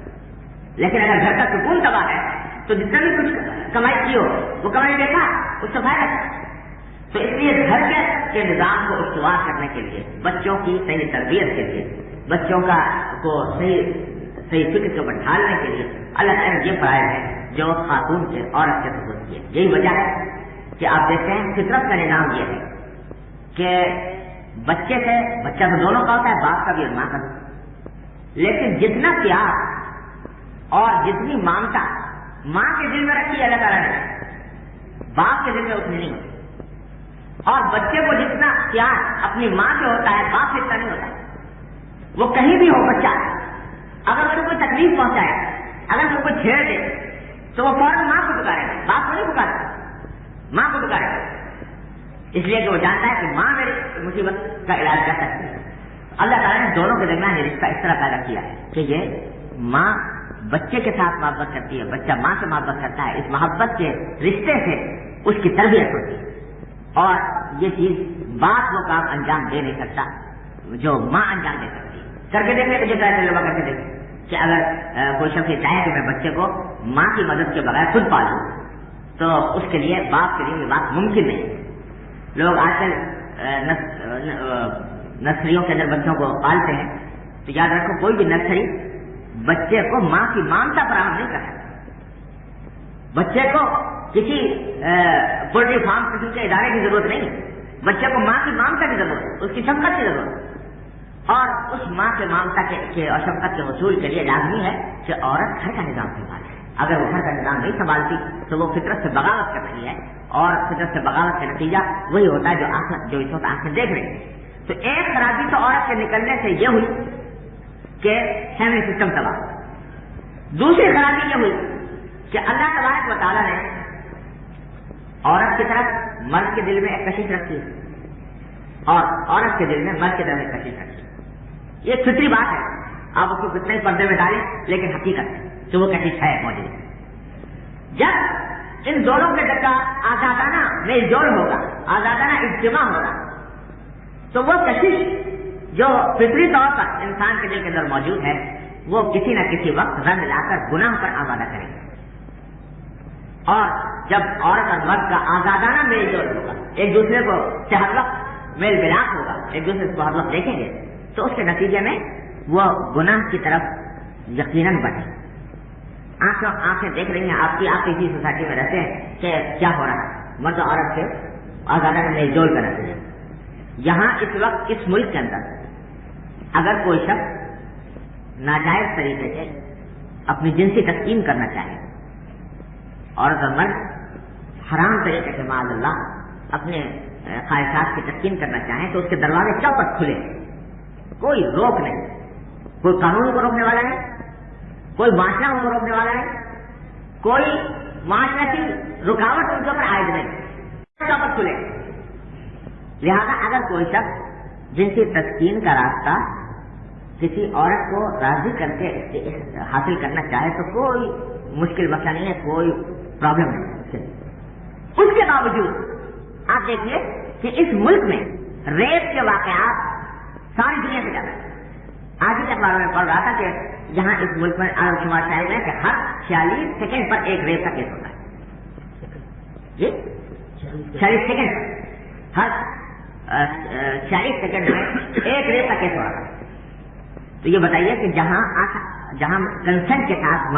لیکن اگر گھر کا سکون تباہ ہے، تو جتنا بھی کچھ کمائی کی ہو، وہ کمائی دیکھا، اس سے فائدہ تو اس لیے گھر کے نظام کو استوار کرنے کے لیے، بچوں کی صحیح تربیت کے لیے بچوں کا کو صحیح صحیح فکر کو ڈھالنے کے لیے اللہ تعالیٰ یہ فرائض ہے جو خاتون سے عورت سے سبوت کیے یہی وجہ ہے کہ آپ دیکھتے ہیں فطرت کا نظام یہ ہے کہ بچے سے بچہ تو دونوں کا ہوتا ہے، باپ کا بھی اور ماں کا بھی۔ لیکن جتنا پیار اور جتنی مانتا ماں کے دل میں رکھی اللہ تعالیٰ نے، باپ کے دل میں اتنی نہیں ہوتی۔ اور بچے کو جتنا پیار اپنی ماں سے ہوتا ہے، باپ سے اتنا نہیں ہوتا۔ ہے وہ کہیں بھی ہو بچہ اگر اسے کوئی تکلیف پہنچائے، اگر اسے کوئی چھیڑ دے، تو وہ فوراً ماں کو پکارے۔ گا باپ کو نہیں پکارے۔ ماں کو پکارے۔ گا اس لیے کہ وہ جانتا ہے کہ ماں میری مصیبت کا علاج کر سکتی ہے۔ اللہ تعالیٰ نے دونوں کے درمیان یہ رشتہ اس طرح پیدا کیا ہے کہ یہ ماں بچے کے ساتھ محبت کرتی ہے، بچہ ماں سے محبت کرتا ہے۔ اس محبت کے رشتے سے اس کی تربیت ہوتی ہے۔ اور یہ چیز باپ وہ کام انجام دے نہیں سکتا، جو ماں انجام دے سکتی کر کے دیکھیں جو چاہے تجربہ کر کے دیکھیں کہ اگر کوئی شخص یہ چاہے کہ میں بچے کو ماں کی مدد کے بغیر خود پالوں، تو اس کے لیے باپ کے لیے یہ بات ممکن نہیں۔ لوگ آج کل نرسریوں کے اندر بچوں کو پالتے ہیں۔ تو یاد رکھو، کوئی بھی نرسری بچے کو ماں کی مانتا فراہم نہیں کر سکتا بچے کو کسی پولٹری فارم کسی کے ادارے کی ضرورت نہیں۔ بچے کو ماں کی مانتا کی ضرورت ہے اس کی شفقت کی ضرورت۔ اور اس ماں کے مامتا کے اور شفقت کے وصول کے لیے لازمی ہے کہ عورت گھر کا نظام سنبھالے اگر وہ گھر کا نظام نہیں سنبھالتی تو وہ فطرت سے بغاوت کر رہی ہے۔ اور فطرت سے بغاوت کا نتیجہ وہی ہوتا ہے جو آنکھ جو اس وقت آنکھیں دیکھ رہی ہے تو ایک خرابی تو عورت کے نکلنے سے یہ ہوئی کہ فیملی سسٹم تباہ دوسری خرابی یہ ہوئی کہ اللہ تبارک و تعالیٰ نے عورت کی طرف مرد کے دل میں ایک کشش رکھی ہے اور عورت کے دل میں مرد کے دل میں کشش رکھی۔ یہ فطری بات ہے۔ آپ اس کو کتنے پردے میں ڈالیں، لیکن حقیقت ہے کہ وہ کشش ہے موجود جب ان دونوں کے ڈکا آزادانہ میل جوڑ ہوگا، آزادانہ اجتماع ہوگا، تو وہ کشش جو فطری طور پر انسان کے دل کے اندر موجود ہے، وہ کسی نہ کسی وقت رنگ لا کر، گناہ پر آزادہ کرے گا اور جب عورت اور مرد کا آزادانہ میل جول ہوگا، ایک دوسرے کو سے ہر وقت میل ملاپ ہوگا، ایک دوسرے کو ہر وقت دیکھیں گے تو اس کے نتیجے میں وہ گناہ کی طرف یقیناً بڑھے۔ آنکھوں آنکھیں دیکھ رہی ہیں آپ کی، آپ اسی سوسائٹی میں رہتے ہیں کہ کیا ہو رہا ہے۔ مرد عورت سے آزادہ میل جول کر رہتے ہیں۔ یہاں اس وقت، اس ملک کے اندر اگر کوئی شخص ناجائز طریقے سے اپنی جنسی تسکین کرنا چاہے اور اگر مرد حرام طریقے سے معذ اللہ اپنے خواہشات کی تسکین کرنا چاہیں، تو اس کے دروازے چوپٹ کھلے کوئی روک نہیں۔ کوئی قانون کو روکنے والا ہے، کوئی معاشرہ کو روکنے والا ہے، کوئی معاشرتی رکاوٹ ان کے اوپر عائد نہیں۔ کھلے لہذا اگر کوئی شخص جنسی تسکین کا راستہ کسی عورت کو راضی کر کے حاصل کرنا چاہے تو کوئی مشکل مسئلہ نہیں ہے، کوئی پرابلم نہیں اس کے باوجود آپ دیکھیے کہ اس ملک میں ریپ کے واقعات ساری دنیا سے زیادہ آج ہی اخباروں میں پڑھ رہا تھا کہ جہاں اس ملک میں آرم شمار شاہد ہے کہ ہر چھیالیس سیکنڈ پر ایک ریپ کا کیس ہوتا ہے۔ جی؟ چھیالیس سیکنڈ ہر چھیالیس سیکنڈ میں ایک ریپ کا کیس ہو رہا ہے۔ تو یہ بتائیے کہ جہاں جہاں کنسنٹ کے ساتھ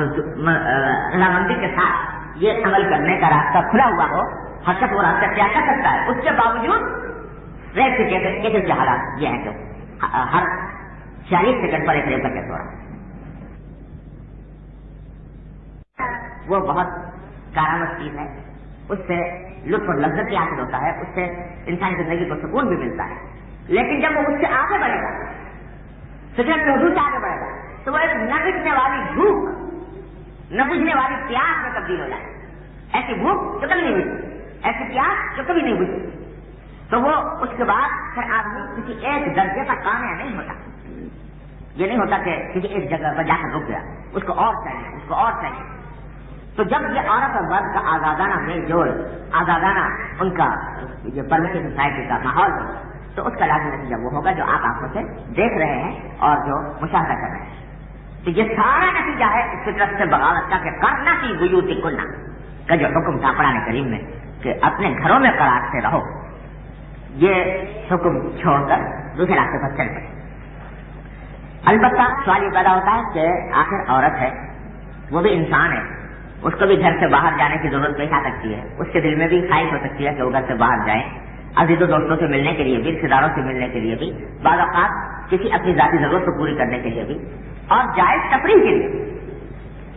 رضامندی کے ساتھ یہ عمل کرنے کا راستہ کھلا ہوا ہو ہر شخص وہ راستہ کیا کر سکتا ہے؟ اس کے باوجود ریپ کے کیسے کے حالات یہ ہے کہ ہر چالیس سیکنڈ پر ایک ریپ کا کیس ہو رہا ہے وہ بہت کارآمد چیز ہے۔ اس سے لطف اور لذت بھی حاصل ہوتا ہے، اس سے انسانی زندگی کو سکون بھی ملتا ہے۔ لیکن جب وہ اس سے آگے بڑھے گا سجن موضوع سے آگے بڑھے گا، تو وہ ایک نہ بجنے والی بھوک، نہ بجنے والی پیاس میں تبدیل ہو جائے۔ ایسی بھوک جو کبھی نہیں بجتی ایسی پیاس جو کبھی نہیں بجتی تو وہ اس کے بعد پھر آدمی کسی ایک درجے کا کامیاب نہیں ہوتا۔ یہ نہیں ہوتا کہ کسی ایک جگہ پر جا کر رک گیا۔ اس کو اور چاہیے، اس کو اور چاہیے۔ تو جب یہ عورت اور مرد کا آزادانہ میل جول، آزادانہ ان کا یہ پرمیشن سوسائٹی کا ماحول ہو، تو اس کا لازمی نتیجہ وہ ہوگا جو آپ آنکھوں سے دیکھ رہے ہیں اور جو مشاہدہ کر رہے ہیں۔ تو یہ سارا نتیجہ ہے اس کی طرف سے بغاوت کا کہ کرنا کی گیوتی کلنا کا جو حکم تھا پرانے کریم میں کہ اپنے گھروں میں قرار سے رہو۔ یہ حکم چھوڑ کر دوسرے راستے پر چل پڑے البتہ سوال یہ پیدا ہوتا ہے کہ آخر عورت ہے، وہ بھی انسان ہے۔ اس کو بھی گھر سے باہر جانے کی ضرورت پیش آ سکتی ہے۔ اس کے دل میں بھی خواہش ہو سکتی ہے کہ وہ گھر سے باہر جائیں عزیز و دوستوں سے ملنے کے لیے بھی رشتے داروں سے ملنے کے لیے بھی، بعض اوقات کسی اپنی ذاتی ضرورت کو پوری کرنے کے لیے بھی۔ اور جائز تفریح کے لیے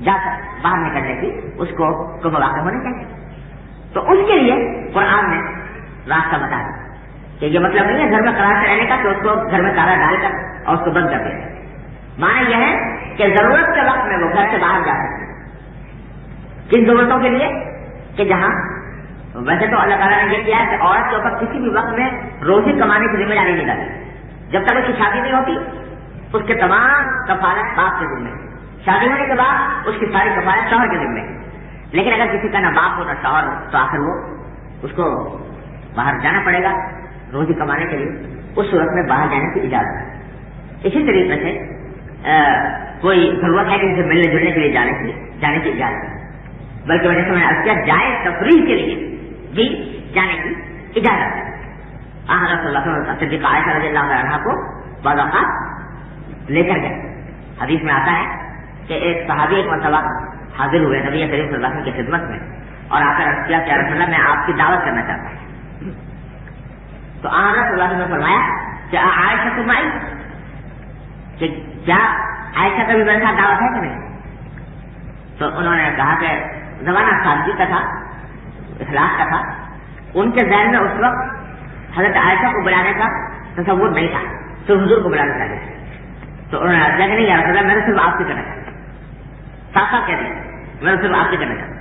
جا کر باہر نکلنے کی اس کو کو مواقع ہونے چاہیے۔ تو اس کے لیے قرآن نے راستہ بتا دیا۔ کہ یہ مطلب نہیں ہے گھر میں قرار سے رہنے کا کہ اس کو گھر میں تالا ڈال کر اور اس کو بند کر دیا مانا یہ ہے کہ ضرورت کے وقت میں وہ گھر سے باہر جا سکتے کن ضرورتوں کے لیے؟ کہ جہاں ویسے تو اللہ تعالیٰ نے یہ کیا ہے کہ عورت کے اوپر کسی بھی وقت میں روزی کمانے کی ذمہ داری نہیں ڈالی جب تک اس کی شادی نہیں ہوتی، اس کے تمام کفالت باپ کے ذمے۔ شادی ہونے کے بعد اس کی ساری کفالت شوہر کے ذمے۔ لیکن اگر کسی کا نہ باپ ہو نہ شوہر ہو، تو آخر وہ اس کو باہر جانا پڑے گا۔ روزی کمانے کے لیے اس صورت میں باہر جانے کی اجازت ہے۔ اسی طریقے سے کوئی ضرورت ہے کہ اسے ملنے جلنے کے لیے جانے کی جانے کی اجازت ہے۔ بلکہ وجہ سے میں نے کیا جائے تفریح کے لیے بھی جانے کی اجازت ہے۔ حضرت اللہ صدیق عائشہ رضی اللہ عنہ کو بعض اوقات لے کر گئے۔ حدیث میں آتا ہے کہ ایک صحابی ایک مرتبہ حاضر ہوئے، نبی کریم صلی اللہ علیہ وسلم کی خدمت میں، اور آ کر کیا کہ رسول اللہ، میں آپ کی دعوت کرنا چاہتا ہوں۔ تو آنا صلی اللہ علیہ وسلم فرمایا کہ عائشہ تم آئی کہ کیا عائشہ کا بھی میرے ساتھ دعوت ہے کہ نہیں تو انہوں نے کہا کہ زمانہ سادگی کا تھا اخلاق کا تھا ان کے ذہن میں اس وقت حضرت عائشہ کو بلانے کا تصور نہیں تھا صرف حضور کو بلانا چاہیے تو انہوں نے کہ نہیں یار میں نے صرف آپ سے کرنا چاہتا صاف صاف کہہ دیا میں نے صرف آپ سے کرنا چاہتا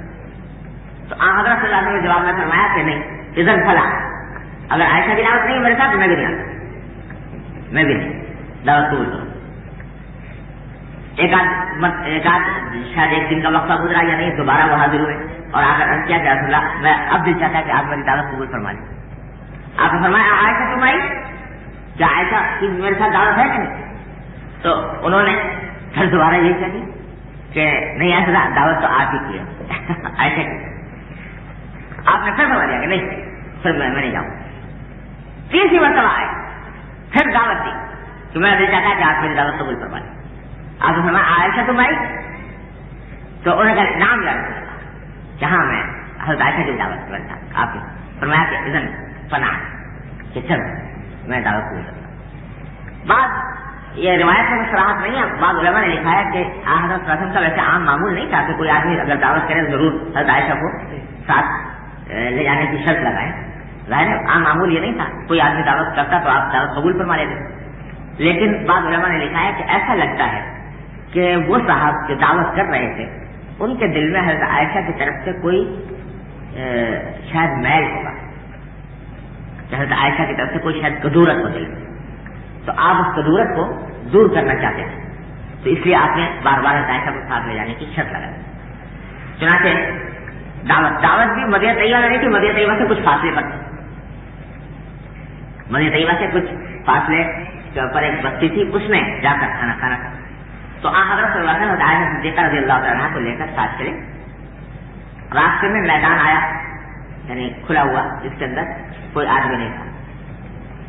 تو حضرت صلی اللہ علیہ نے جواب میں فرمایا کہ نہیں ادھر فلا اگر عائشہ کی دعوت نہیں، میرے ساتھ میں بھی نہیں آتا۔ میں بھی نہیں۔ دعوت قبول کروں ایک آدھ ایک آدھ شاید ایک دن کا وقفہ گزرا یا نہیں، دوبارہ وہ حاضر ہوئے اور آ کر کیا کہ اللہ، میں اب دل چاہتا کہ آپ میری دعوت قبول فرما لیں آپ نے فرمایا آئے تم آئی؟ کیا ایسا کہ میرے ساتھ دعوت ہے کہ نہیں؟ تو انہوں نے پھر دوبارہ یہی کہی جی کہ نہیں ایسا دعوت تو آپ ہی کی ہے۔ (laughs) ایسے آپ نے پھر فرما دیا کہ نہیں، پھر میں نہیں جاؤں۔ تیسری مرتبہ آئے۔ پھر دعوت دی۔ کہ میں ابھی چاہتا کہ آپ میری دعوت قبول کروا لیں آپ نے عائشہ تم آئی؟ تو انہوں نے کہا، نام لڑ جہاں میں حضرت عائشہ کی دعوت کرتا آپ کی فرمایا کہ اذن فنا کہ چل، میں دعوت قبول کرتا بعد یہ روایت میں سراہت نہیں ہے۔ بعض علماء نے لکھا ہے کہ حضرت رسم کا ویسے عام معمول نہیں تھا کہ کوئی آدمی اگر دعوت کرے، ضرور حضرت عائشہ کو ساتھ لے جانے کی شرط لگائے۔ ظاہر عام معمول یہ نہیں تھا۔ کوئی آدمی دعوت کرتا تو آپ دعوت قبول فرما لیتے۔ لیکن بعض علماء نے لکھا ہے کہ ایسا لگتا ہے کہ وہ صاحب جو دعوت کر رہے تھے، ان کے دل میں حضرت عائشہ کی طرف سے کوئی شاید میل ہوگا۔ حضرت عائشہ کی طرف سے کوئی شاید کدورت ہو دل میں تو آپ اس کدورت کو دور کرنا چاہتے ہیں۔ تو اس لیے آپ نے بار بار حضرت عائشہ کو ساتھ لے جانے کی شرط لگا چنانچہ دعوت دعوت بھی مدیہ طیبہ نہیں تھی مدیہ طیبہ سے کچھ فاصلے پر۔ مدیہ طیبہ سے کچھ فاصلے کے اوپر ایک بستی تھی، اس میں جا کر کھانا کھانا تھا. تو آ حضرت صلی اللہ علیہ وسلم دیکھا رضی اللہ تعالیٰ کو لے کر ساتھ چلے راستے میں میدان آیا یعنی کھلا ہوا جس کے اندر کوئی آدمی نہیں تھا۔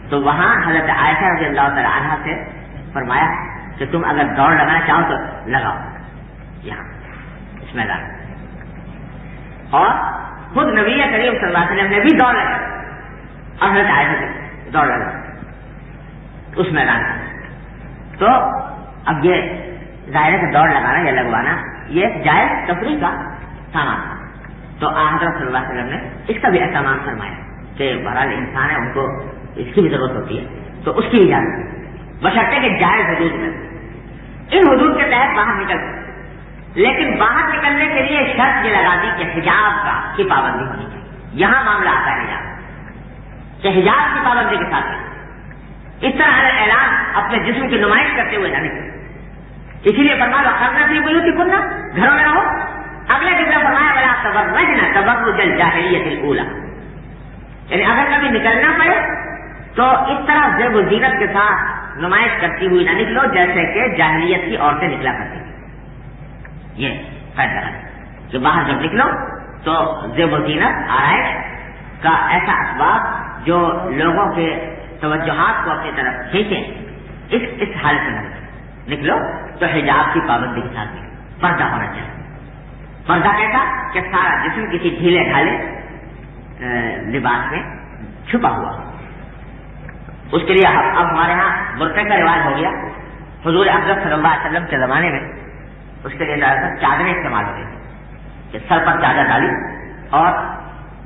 تو وہاں حضرت عائشہ رضی اللہ تعالیٰ عنہ سے فرمایا کہ تم اگر دوڑ لگانا چاہو تو لگاؤ یہاں، اس میدان اور خود نبی کریم صلی اللہ علیہ وسلم نے بھی دوڑ لگا اور حضرت عائشہ سے دوڑ لگا اس میدان میں۔ تو اب یہ ظاہر ہے دوڑ لگانا یا لگوانا، یہ جائز تفریح کا سامان تھا۔ تو حضرت صلی اللہ علیہ وسلم نے اس کا بھی اہتمام فرمایا کہ بہرحال انسان ہے، ان کو اس کی بھی ضرورت ہوتی ہے، تو اس کی اجازت بشرطے کہ جائز حدود میں۔ ان حدود کے تحت باہر نکل۔ لیکن باہر نکلنے کے لیے شرط یہ لگا دی کہ حجاب کا کی پابندی ہونی چاہیے۔ یہاں معاملہ آتا ہے حجاب۔ کہ حجاب کی پابندی کے ساتھ۔ اس طرح ہر اعلان اپنے جسم کی نمائش کرتے ہوئے نہ نکلے اسی لیے فرما لو کرنا چاہیے بولو کہ کننا گھروں میں رہو۔ اگلے دن میں فرمایا بلا تبر تبر جل جاہلیت اولا یعنی اگر کبھی نکلنا پڑے، تو اس طرح زیب و زینت کے ساتھ نمائش کرتی ہوئی نہ نکلو، جیسے کہ جاہلیت کی عورتیں نکلا کرتی تھی یہ فائدہ کہ باہر جب نکلو، تو زیب و زینت، آرائش کا ایسا اسباب جو لوگوں کے توجہات کو اپنی طرف کھینچیں، اس اس حالت میں نکلو تو حجاب کی پابندی کے ساتھ نکلو۔ پردہ ہونا چاہیے۔ پردہ کیسا؟ کہ سارا جسم کسی ڈھیلے ڈھالے لباس میں چھپا ہوا اس کے لیے اب ہمارے ہاں برقع کا رواج ہو گیا۔ حضور اکرم صلی اللہ علیہ وسلم کے زمانے میں اس کے لیے زیادہ چادریں استعمال ہو کہ سر پر چادر ڈالی اور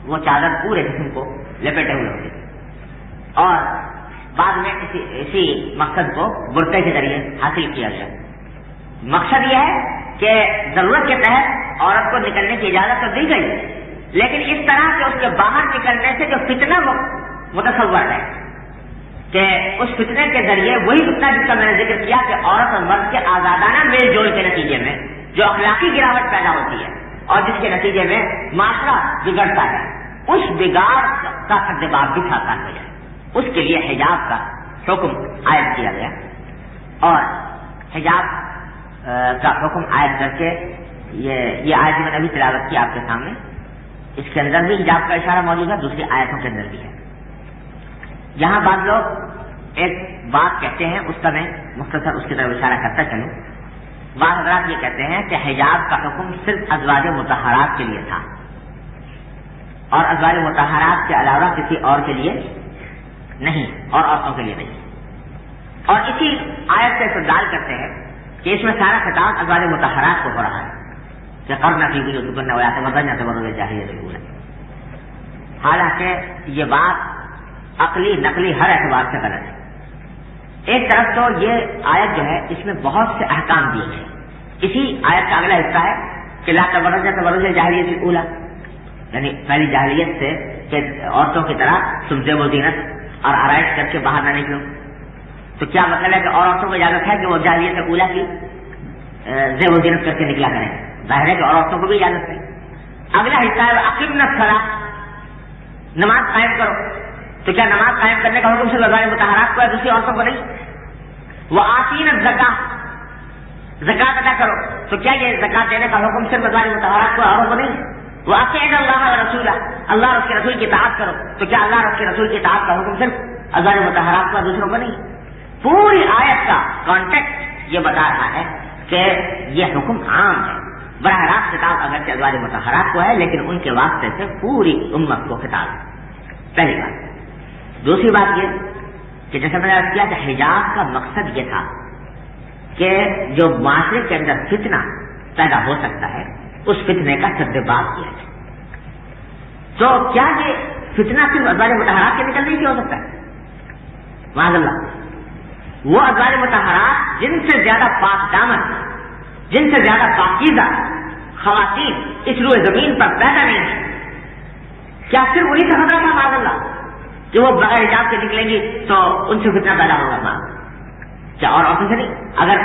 وہ چادر پورے جسم کو لپیٹے ہوئے ہوگی اور بعد میں اسی اسی مقصد کو برقعے کے ذریعے حاصل کیا گیا۔ مقصد یہ ہے کہ ضرورت کے تحت عورت کو نکلنے کی اجازت تو دی گئی، لیکن اس طرح کہ اس کے باہر نکلنے سے جو فتنہ متصور ہے کہ اس فتنے کے ذریعے وہی فتنہ جس کا میں نے ذکر کیا کہ عورت اور مرد کے آزادانہ میل جول کے نتیجے میں جو اخلاقی گراوٹ پیدا ہوتی ہے اور جس کے نتیجے میں معاشرہ بگڑتا ہے۔ اس بگاڑ کا سدباب بھی ساکار ہو جائے اس کے لیے حجاب کا حکم عائد کیا گیا۔ اور حجاب کا حکم عائد کر کے یہ یہ آیت میں نے ابھی تلاوت کی آپ کے سامنے۔ اس کے اندر بھی حجاب کا اشارہ موجود ہے، دوسری آیتوں کے اندر بھی ہے۔ یہاں بعض لوگ ایک بات کہتے ہیں، اس کا میں مختصر اس کی طرف اشارہ کرتا چلوں۔ بعض حضرات یہ کہتے ہیں کہ حجاب کا حکم صرف ازواج متحرات کے لیے تھا۔ اور ازواج متحرات کے علاوہ کسی اور کے لیے نہیں، اور عورتوں کے لیے نہیں۔ اور اسی آیت سے استدال کرتے ہیں کہ اس میں سارا خطاب ازواج متحرات کو ہو رہا ہے۔ کہ کرنا کی ہوئی کرنا ہوا تو بدلنا تو بدل چاہیے ضرور ہے حالانکہ یہ بات عقلی، نقلی ہر اعتبار سے غلط ہے۔ ایک طرف تو یہ آیت جو ہے، اس میں بہت سے احکام دیے گئے۔ اسی آیت کا اگلا حصہ ہے کہ لا تبرج تبرج جاہلیت اولا یعنی پہلی جاہلیت سے کہ عورتوں کی طرح سمجھے وہ زینت اور آرائش کر کے باہر نہ نکلو تو کیا مطلب ہے کہ اور عورتوں کو اجازت ہے کہ وہ جاہلیت اولا کی زیب و زینت کر کے نکلا کریں؟ ظاہر ہے کہ اور عورتوں کو بھی اجازت ہے۔ اگلا حصہ ہے عقیم نہ کھڑا نماز قائم کرو۔ تو کیا نماز قائم کرنے کا حکم سے لگائے متحرات کو ہے دوسری عورتوں کو نہیں؟ وہ آسین زکا زکات ادا کرو۔ تو کیا یہ زکات دینے کا حکم صرف لگائے متحرات کو عورتوں کو نہیں؟ وہ اللہ رسولہ، اللہ اور کے رسول کی اطاعت کرو۔ تو کیا اللہ اور کے رسول کی اطاعت کا حکم صرف ازواج متحرات کا دوسروں کو نہیں؟ پوری آیت کا کانٹیکٹ یہ بتا رہا ہے کہ یہ حکم عام ہے۔ براہ راست کتاب اگرچہ ازواج متحرات کو ہے، لیکن ان کے واسطے سے پوری امت کو خطاب ہے۔ پہلی بات۔ دوسری بات یہ کہ جیسے میں نے کیا کہ حجاب کا مقصد یہ تھا کہ جو معاشرے کے اندر فتنہ پیدا ہو سکتا ہے اس فتنے کا سد بات کیا جائے۔ تو کیا یہ فتنہ صرف ازواج متحرات کے نکلنے سے ہو سکتا ہے؟ معذ اللہ۔ وہ ازواج متحرات جن سے زیادہ پاک دامن، جن سے زیادہ پاکیزہ خواتین اس روئے زمین پر پیدا نہیں ہے کیا صرف انہیں سے خطرہ تھا معذ اللہ؟ کہ وہ بغیر حجاب سے نکلیں گی تو ان سے فتنہ پیدا ہوگا۔ ماں کیا اور عورتوں سے نہیں؟ اگر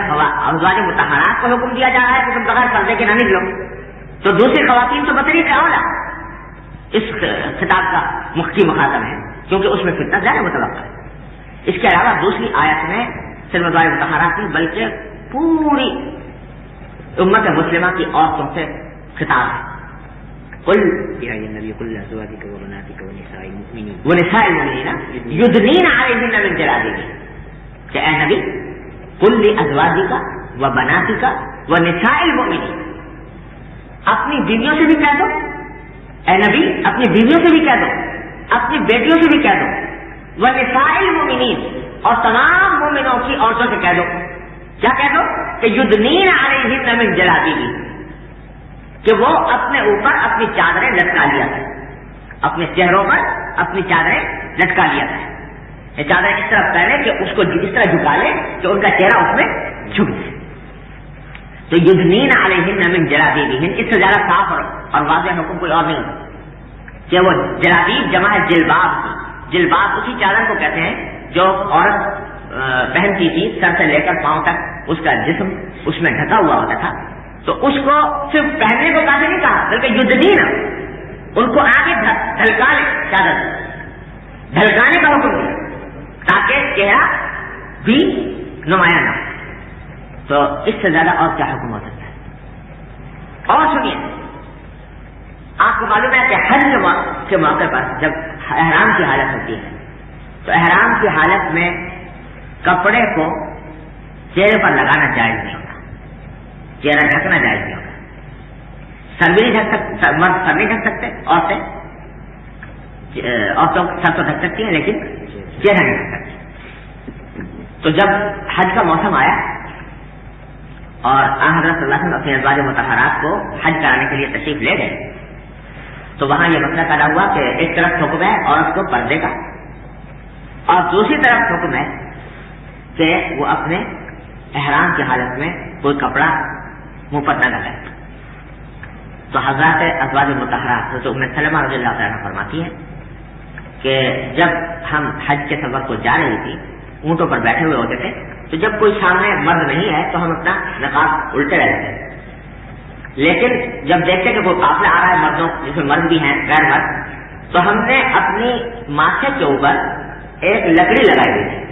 ازواج متحرات کو حکم دیا جا رہا ہے تو تم بغیر پردے کے نہ نکلو تو دوسری خواتین تو بتری کیا ہوگا اس خطاب کا مختی مخاطب ہے، کیونکہ اس میں فتنہ زیادہ متوقع ہے۔ اس کے علاوہ دوسری آیت میں صرف ازواج متحرات نہیں، بلکہ پوری امت مسلمہ کی عورتوں سے خطاب ہے۔ قل يا أيها النبي قل لأزواجك وبناتك ونساء المؤمنين ونساء المؤمنين يدنين عليهن من جلابيبهن کہ اے نبی، قل لأزواجك وبناتك ونساء المؤمنين اپنی بیویوں سے بھی کہہ دو۔ اے نبی، اپنی بیویوں سے بھی کہہ دو۔ اپنی بیٹیوں سے بھی کہہ دو۔ وہ نسائل مومنین اور تمام مومنوں کی عورتوں سے کہہ دو۔ کیا کہہ دو؟ کہ یدنین علیہ نمن جلا دی کہ وہ اپنے اوپر اپنی چادریں لٹکا لیا تھا اپنے چہروں پر اپنی چادریں لٹکا لیا تھا یہ چادریں اس طرح پہلے کہ اس کو اس طرح جھکا لے کہ ان کا چہرہ اس میں جھک جائے۔ تو یدنین علیہ نمن جلا اس سے زیادہ صاف اور واضح حکم کوئی اور نہیں۔ ہوتا کہ وہ جلابیب جمع ہے جلباب کی۔ جلباب اسی چادر کو کہتے ہیں جو عورت پہنتی تھی، سر سے لے کر پاؤں تک اس کا جسم اس میں ڈھکا ہوا ہوتا تھا۔ تو اس کو صرف پہننے کو کافی نہیں کہا، بلکہ یدھ ان کو آگے ڈھلکا لے چادر۔ ڈھلکانے کا حکم دیا، تاکہ چہرہ بھی نمایاں نہ تو اس سے زیادہ اور کیا حکم ہو سکتا ہے؟ اور سنیے، آپ کو معلوم ہے کہ حج کے موقع پر جب احرام کی حالت ہوتی ہے، تو احرام کی حالت میں کپڑے کو چہرے پر لگانا جائز نہیں ہوگا چہرہ ڈھکنا جائز نہیں ہوگا سر بھی نہیں ڈھک سکتے مرد سر نہیں ڈھک سکتے، عورتیں، عورتوں سر تو ڈھک سکتی ہیں، لیکن چہرہ نہیں ڈھک سکتی۔ تو جب حج کا موسم آیا اور حضرت اللہ وسلم اپنے ازواج متحرات کو حج کرانے کے لیے تشریف لے گئے۔ تو وہاں یہ مسئلہ پیدا ہوا کہ ایک طرف حکم ہے عورت کو پردے کا۔ اور دوسری طرف حکم ہے کہ وہ اپنے احرام کی حالت میں کوئی کپڑا منہ پر نہ لگائے۔ تو حضرات ازواج متحرات تو میں سلمہ رضی اللہ تعالیٰ فرماتی ہے کہ جب ہم حج کے سفر کو جا رہی تھی، اونٹوں پر بیٹھے ہوئے ہوتے تھے تو جب کوئی سامنے مرد نہیں ہے تو ہم اپنا نقاب الٹے رہتے تھے لیکن جب دیکھتے کہ کوئی قافلہ آ رہا ہے مردوں، جس میں مرد بھی ہیں، غیر مرد، تو ہم نے اپنی ماتھے کے اوپر ایک لکڑی لگائی ہوئی تھی۔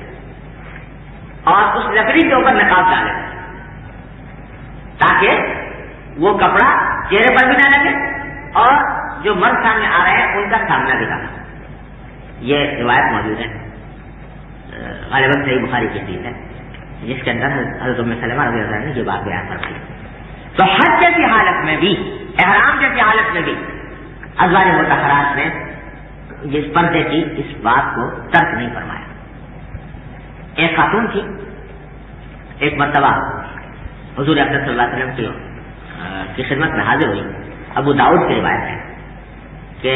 اور اس لکڑی کے اوپر نقاب ڈالے۔ تاکہ وہ کپڑا چہرے پر بھی نہ لگے اور جو مرد سامنے آ رہے ہیں ان کا سامنا دکھا یہ روایت موجود ہے۔ غالباً صحیح بخاری کی حدیث ہے۔ جس کے اندر حضرت ام سلمہ رضی اللہ نے یہ بات بیان فرمائی تو حج جیسی حالت میں بھی، احرام جیسی حالت میں بھی، ازواج متحرات نے جس پردے کی اس بات کو ترک نہیں فرمایا۔ ایک خاتون تھی، ایک مرتبہ حضور اکثر صلی اللہ علیہ وسلم کی کی خدمت میں حاضر ہوئی۔ ابو داؤد کی روایت ہے کہ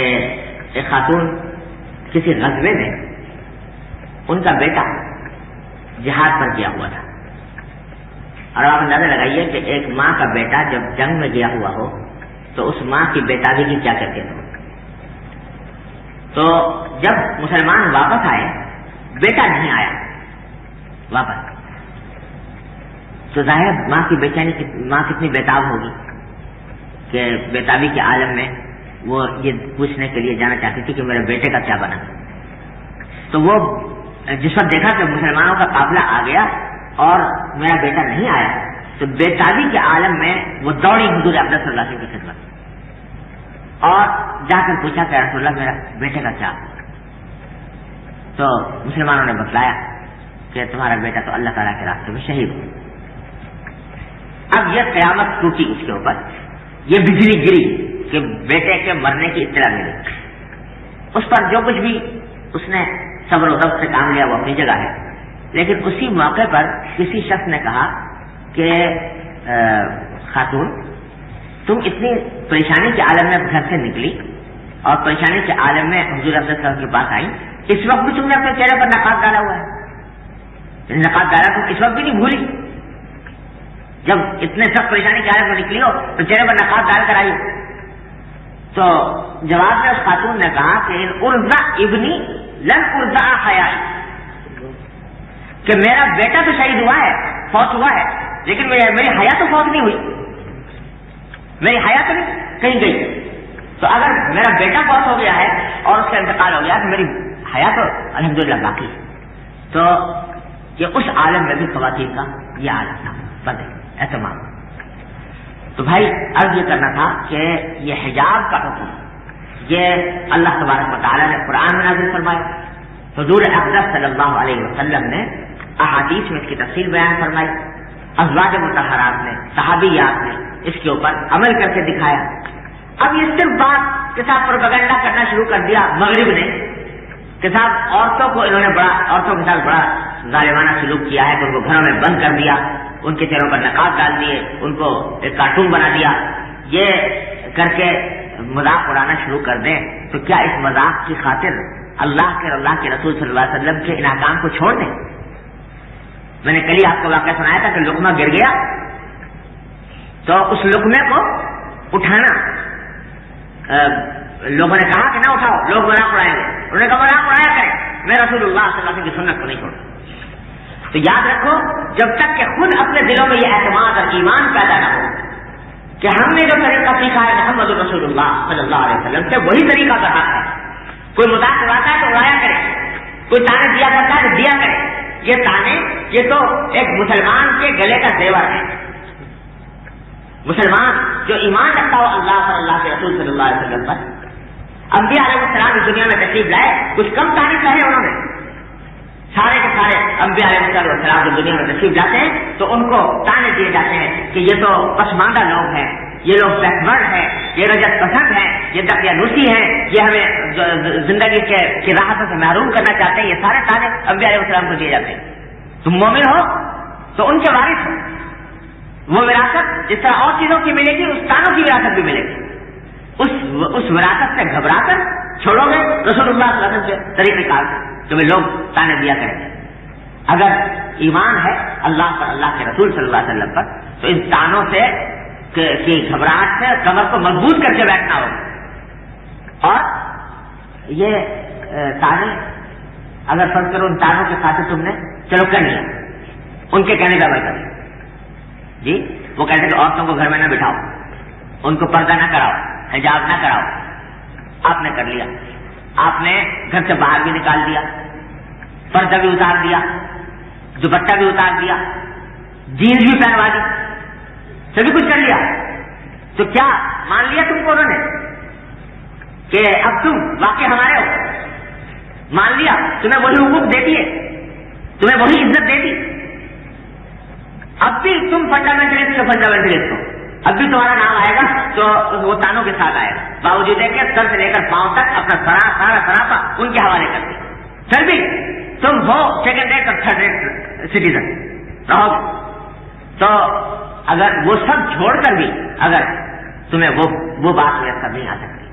ایک خاتون کسی غزبے میں ان کا بیٹا جہاد پر گیا ہوا تھا۔ اور آپ اندازہ لگائیے کہ ایک ماں کا بیٹا جب جنگ میں گیا ہوا ہو، تو اس ماں کی بیٹادی کی کیا کرتے ہو تو جب مسلمان واپس آئے، بیٹا نہیں آیا۔ واپس۔ تو ظاہر ماں کی بیچانی یعنی ماں کتنی بیتاب ہوگی کہ بیتابی کے عالم میں وہ یہ پوچھنے کے لیے جانا چاہتی تھی کہ میرے بیٹے کا کیا بنا۔ تو وہ جس وقت دیکھا کہ مسلمانوں کا قابلہ آ گیا اور میرا بیٹا نہیں آیا، تو بیتابی کے عالم میں وہ دوڑی حضور صلی اللہ علیہ وسلم کی خدمت اور جا کر پوچھا کہ رسول اللہ، میرا بیٹے کا کیا تو مسلمانوں نے بتلایا کہ تمہارا بیٹا تو اللہ تعالیٰ کے راستے میں شہید ہو۔ اب یہ قیامت ٹوٹی اس کے اوپر۔ یہ بجلی گری کہ بیٹے کے مرنے کی اطلاع ملی۔ اس پر جو کچھ بھی اس نے صبر و ضبط سے کام لیا وہ اپنی جگہ ہے۔ لیکن اسی موقع پر کسی شخص نے کہا کہ خاتون، تم اتنی پریشانی کے عالم میں گھر سے نکلی اور پریشانی کے عالم میں حضور صاحب کے پاس آئی۔ اس وقت بھی تم نے اپنے چہرے پر نقاب ڈالا ہوا ہے۔ یعنی نقاب ڈالا تم اس وقت بھی نہیں بھولی۔ جب اتنے سخت پریشانی کے عالم میں نکلی ہو تو چہرے پر نقاب ڈال کر آئی۔ تو جواب میں اس خاتون نے کہا کہ ارزا ابنی لن ارزا حیات کہ میرا بیٹا تو شہید ہوا ہے، فوت ہوا ہے، لیکن میری حیا تو فوت نہیں ہوئی۔ میری حیا تو نہیں کہیں گئی۔ تو اگر میرا بیٹا فوت ہو گیا ہے اور اس کا انتقال ہو گیا تو میری حیا تو الحمد للہ باقی تو یہ اس عالم میں بھی خواتین کا یہ عالم تھا۔ بندے، اہتمام۔ تو بھائی، عرض یہ کرنا تھا کہ یہ حجاب کا حکم یہ اللہ تبارک مطالعہ نے قرآن میں نازل فرمایا۔ حضور اقدس صلی اللہ علیہ وسلم نے احادیث میں اس کی تفصیل بیان فرمائی، ازواج متحرات نے، صحابیات نے اس کے اوپر عمل کر کے دکھایا۔ اب یہ صرف بات کے ساتھ پروپگنڈا کرنا شروع کر دیا مغرب نے۔ کے ساتھ عورتوں کو انہوں نے بڑا، عورتوں کے ساتھ بڑا ظالمانہ سلوک کیا ہے، کہ ان کو گھروں میں بند کر دیا، ان کے چہروں پر نقاب ڈال دیے، ان کو ایک کارٹون بنا دیا۔ یہ کر کے مذاق اڑانا شروع کر دیں تو کیا اس مذاق کی خاطر اللہ کے اللہ کے رسول صلی اللہ علیہ وسلم کے انعام کو چھوڑ دیں؟ میں نے کل آپ کو واقعہ سنایا تھا کہ لکما گر گیا۔ تو اس لکمے کو اٹھانا۔ لوگوں نے کہا کہ نہ اٹھاؤ، لوگ مذاق اڑائیں گے۔ انہوں نے کہا مذاق اڑایا کریں۔ میں رسول اللہ صلی اللہ علیہ وسلم کی سنت کو نہیں چھوڑا تو یاد رکھو، جب تک کہ خود اپنے دلوں میں یہ اعتماد اور ایمان پیدا نہ ہو کہ ہم نے جو طریقہ سیکھا ہے محمد رسول اللہ صلی اللہ علیہ وسلم سے، وہی طریقہ کہا ہے۔ کوئی مذاق اڑاتا ہے تو اڑایا کرے۔ کوئی تانے دیا کرتا ہے تو دیا کرے۔ یہ تانے، یہ تو ایک مسلمان کے گلے کا زیور ہے۔ مسلمان جو ایمان رکھتا ہو اللہ صلی اللہ کے رسول صلی اللہ علیہ وسلم پر۔ انبیاء علیہ السلام اس دنیا میں تشریف لائے، کچھ کم تاریخ کہے انہوں نے۔ سارے کے سارے انبیاء علیہ السلام جو دنیا میں تشریف جاتے ہیں، تو ان کو تانے دیے جاتے ہیں کہ یہ تو پسماندہ لوگ ہیں، یہ لوگ بیکورڈ ہیں، یہ رجت پسند ہیں، یہ دقیانوسی ہیں، یہ ہمیں زندگی کے راحتوں سے محروم کرنا چاہتے ہیں، یہ سارے تانے انبیاء علیہ السلام کو دیے جاتے ہیں۔ تم مومن ہو، تو ان کے وارث ہو۔ وہ وراثت جس طرح اور چیزوں کی ملے گی اس تانوں کی وراثت بھی ملے گی۔ اس اس وراثت سے گھبرا کر چھوڑو گے، رسول اللہ صلی اللہ علیہ وسلم کے طریقہ کار تمہیں لوگ تانے دیا کریں گے۔ اگر ایمان ہے اللہ پر، اللہ کے رسول صلی اللہ علیہ وسلم پر، تو ان تانوں سے کی گھبراہٹ سے کمر کو مضبوط کر کے بیٹھنا ہوگا۔ اور یہ تانے، اگر فرض کرو ان تانوں کے ساتھ تم نے چلو کر لیا، ان کے کہنے کا مطلب عمل کر جی وہ کہتے کہ عورتوں کو گھر میں نہ بٹھاؤ، ان کو پردہ نہ کراؤ، حجاب نہ کراؤ۔ آپ نے کر لیا۔ آپ نے گھر سے باہر بھی نکال دیا۔ پردہ بھی اتار دیا، دوپٹہ بھی اتار دیا جینس بھی پہنوا دی۔ سبھی کچھ کر لیا۔ تو کیا مان لیا تم کو انہوں نے؟ کہ اب تم واقع ہمارے ہو۔ مان لیا، تمہیں وہی حقوق دیتی ہے تمہیں وہی عزت دیتی اب بھی تم فنڈامنٹلسٹ ہو فنڈامنٹلسٹ ہو۔ اب بھی تمہارا نام آئے گا، تو وہ تانوں کے ساتھ آئے گا۔ باوجود ہے کہ سر سے لے کر پاؤں تک اپنا سرا سارا سراپا ان کے حوالے کر دیں پھر بھی تم ہو سیکنڈ ریٹ اور تھرڈ ریٹ سٹیزن رہو تو اگر وہ سب چھوڑ کر بھی، اگر تمہیں وہ وہ بات میسر نہیں آ سکتی۔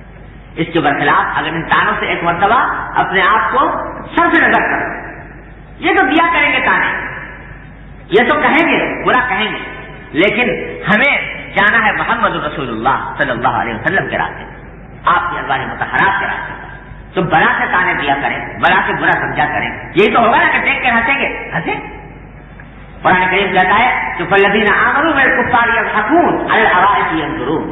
اس کے برخلاف اگر ان تانوں سے ایک مرتبہ اپنے آپ کو سر سے نظر کرو۔ یہ تو دیا کریں گے تانے؟ یہ تو کہیں گے، برا کہیں گے۔ لیکن ہمیں جانا ہے محمد رسول اللہ صلی اللہ علیہ وسلم کے راستے۔ آپ کی ازواج متحرات کے راستے۔ تو بڑا سے تانے دیا کریں، بڑا سے برا سمجھا کریں۔ یہی تو ہوگا نا کہ دیکھ کے ہنسیں گے۔ ہنسیں؟ قرآن کریم کہتا ہے کہ فلدین آمرو میں کفار یا حکون الحوائے اندرون